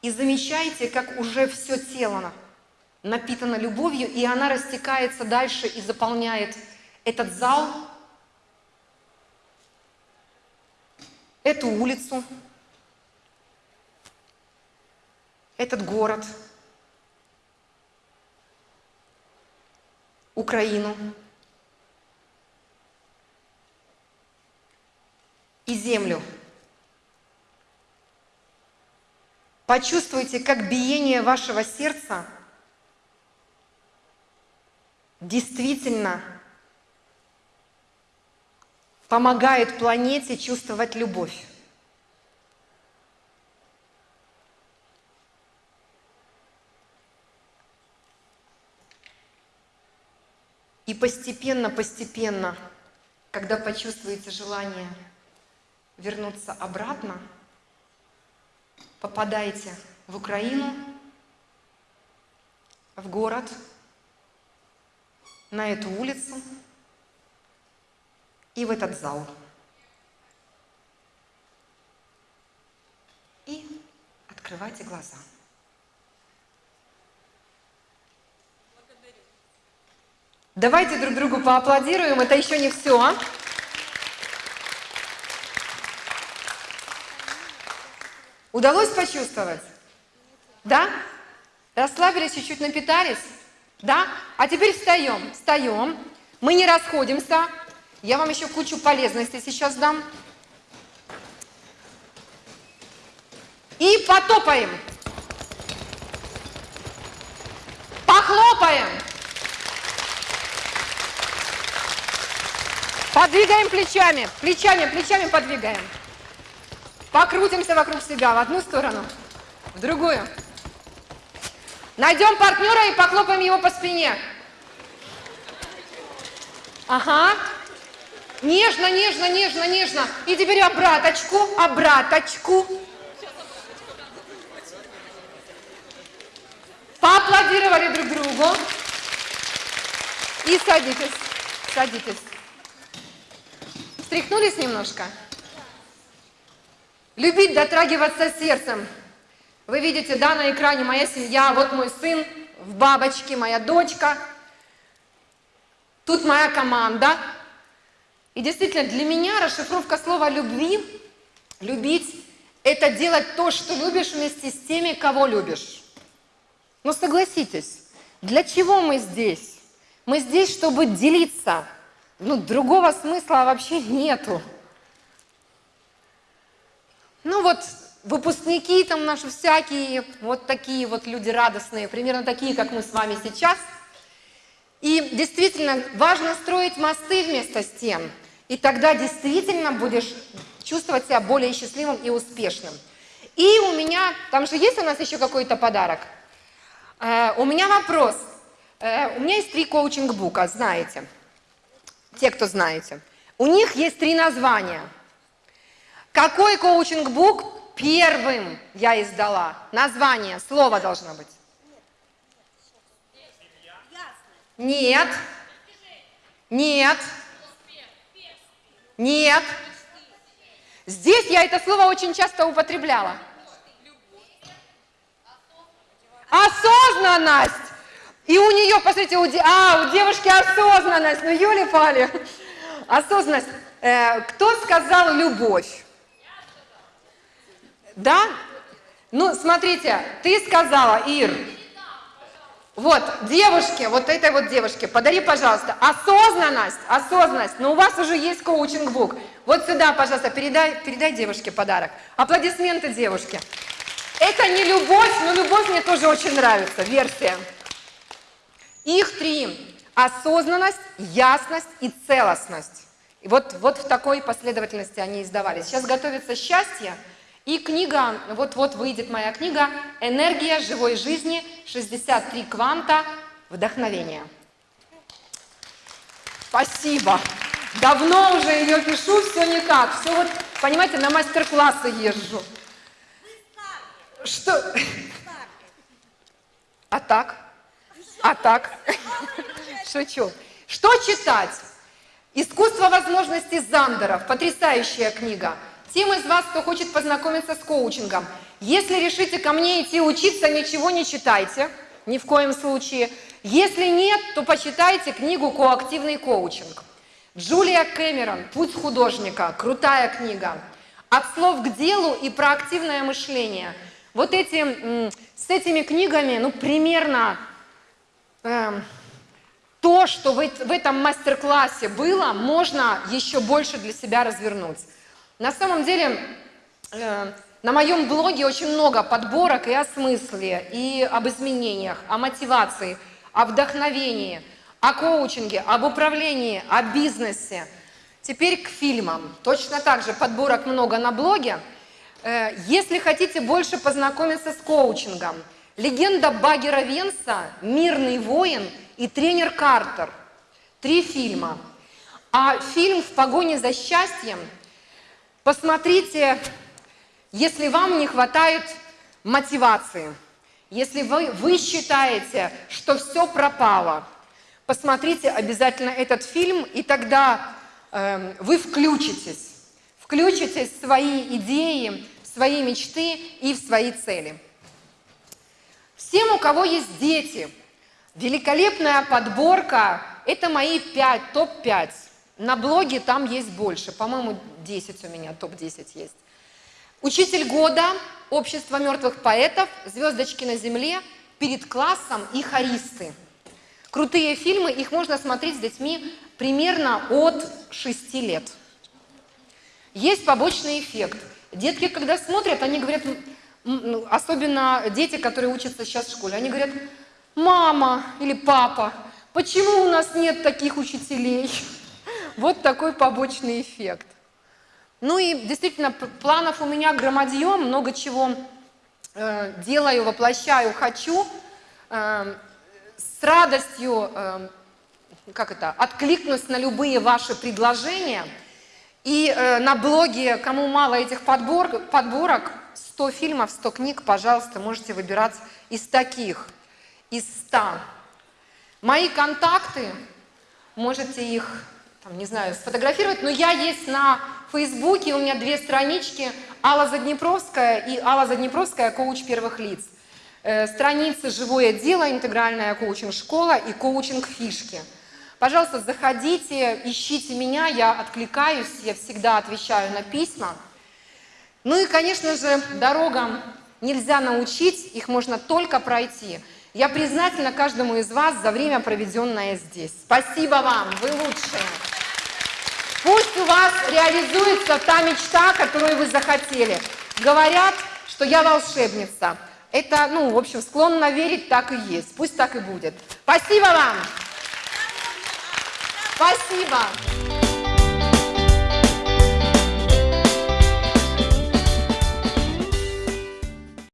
И замечайте, как уже все тело напитана любовью, и она растекается дальше и заполняет этот зал, эту улицу, этот город, Украину и землю. Почувствуйте, как биение вашего сердца – действительно помогает планете чувствовать любовь. И постепенно-постепенно, когда почувствуете желание вернуться обратно, попадайте в Украину, в город – на эту улицу и в этот зал. И открывайте глаза. Давайте друг другу поаплодируем, это еще не все. Удалось почувствовать? Да? Расслабились, чуть-чуть напитались? Да? А теперь встаем, встаем. Мы не расходимся. Я вам еще кучу полезностей сейчас дам. И потопаем. Похлопаем. Подвигаем плечами, плечами, плечами подвигаем. Покрутимся вокруг себя в одну сторону, в другую. Найдем партнера и похлопаем его по спине. Ага. Нежно, нежно, нежно, нежно. И теперь обраточку, обраточку. Поаплодировали друг другу. И садитесь, садитесь. Встряхнулись немножко? Любить, дотрагиваться сердцем. Вы видите, да, на экране моя семья, вот мой сын в бабочке, моя дочка. Тут моя команда. И действительно, для меня расшифровка слова «любви», «любить» – это делать то, что любишь вместе с теми, кого любишь. Но согласитесь, для чего мы здесь? Мы здесь, чтобы делиться. Ну, другого смысла вообще нету. Ну вот, выпускники там наши всякие, вот такие вот люди радостные, примерно такие, как мы с вами сейчас. И действительно важно строить мосты вместо стен. И тогда действительно будешь чувствовать себя более счастливым и успешным. И у меня, там же есть у нас еще какой-то подарок? Э, у меня вопрос. Э, у меня есть три коучинг-бука, знаете. Те, кто знаете. У них есть три названия. Какой коучинг-бук первым я издала? Название, слово должно быть. Нет. Нет. Нет. Здесь я это слово очень часто употребляла. Осознанность. И у нее, посмотрите, у, де... а, у девушки осознанность. Ну, Юли Пали. Осознанность. Э, кто сказал любовь? Да? Ну, смотрите, ты сказала, Ир, вот, девушке, вот этой вот девушке, подари, пожалуйста, осознанность, осознанность, но у вас уже есть коучинг-бук. Вот сюда, пожалуйста, передай, передай девушке подарок. Аплодисменты девушке. Это не любовь, но любовь мне тоже очень нравится, версия. Их три. Осознанность, ясность и целостность. И вот, вот в такой последовательности они издавались. Сейчас готовится счастье. И книга, вот-вот выйдет моя книга «Энергия живой жизни. 63 кванта вдохновения». Спасибо. Давно уже ее пишу, все никак. Все вот, понимаете, на мастер-классы езжу. Что? А так? А так? Шучу. Что читать? «Искусство возможностей Зандеров». Потрясающая книга. Тем из вас, кто хочет познакомиться с коучингом, если решите ко мне идти учиться, ничего не читайте, ни в коем случае. Если нет, то почитайте книгу «Коактивный коучинг». Джулия Кэмерон «Путь художника», крутая книга. «От слов к делу» и про активное мышление. Вот эти, с этими книгами, ну, примерно э, то, что в, в этом мастер-классе было, можно еще больше для себя развернуть. На самом деле, э, на моем блоге очень много подборок и о смысле, и об изменениях, о мотивации, о вдохновении, о коучинге, об управлении, о бизнесе. Теперь к фильмам. Точно так же подборок много на блоге. Э, если хотите больше познакомиться с коучингом, легенда Багера Венса, «Мирный воин» и «Тренер Картер». Три фильма. А фильм «В погоне за счастьем» Посмотрите, если вам не хватает мотивации, если вы, вы считаете, что все пропало, посмотрите обязательно этот фильм, и тогда э, вы включитесь, включитесь в свои идеи, в свои мечты и в свои цели. Всем, у кого есть дети, великолепная подборка, это мои 5, топ-5. На блоге там есть больше, по-моему, 10 у меня, топ-10 есть. Учитель года, общество мертвых поэтов, звездочки на земле, перед классом и хористы. Крутые фильмы, их можно смотреть с детьми примерно от 6 лет. Есть побочный эффект. Детки, когда смотрят, они говорят, ну, особенно дети, которые учатся сейчас в школе, они говорят, мама или папа, почему у нас нет таких учителей? Вот такой побочный эффект. Ну и действительно, планов у меня громадье, много чего э, делаю, воплощаю, хочу. Э, с радостью, э, как это, откликнусь на любые ваши предложения. И э, на блоге, кому мало этих подбор, подборок, 100 фильмов, 100 книг, пожалуйста, можете выбирать из таких, из 100. Мои контакты, можете их, там, не знаю, сфотографировать, но я есть на Фейсбуке, у меня две странички, Алла Заднепровская и Алла Заднепровская, коуч первых лиц. Э, страницы «Живое дело», интегральная коучинг-школа и коучинг-фишки. Пожалуйста, заходите, ищите меня, я откликаюсь, я всегда отвечаю на письма. Ну и, конечно же, дорогам нельзя научить, их можно только пройти. Я признательна каждому из вас за время, проведенное здесь. Спасибо вам, вы лучшие. Пусть у вас реализуется та мечта, которую вы захотели. Говорят, что я волшебница. Это, ну, в общем, склонна верить, так и есть. Пусть так и будет. Спасибо вам! Спасибо!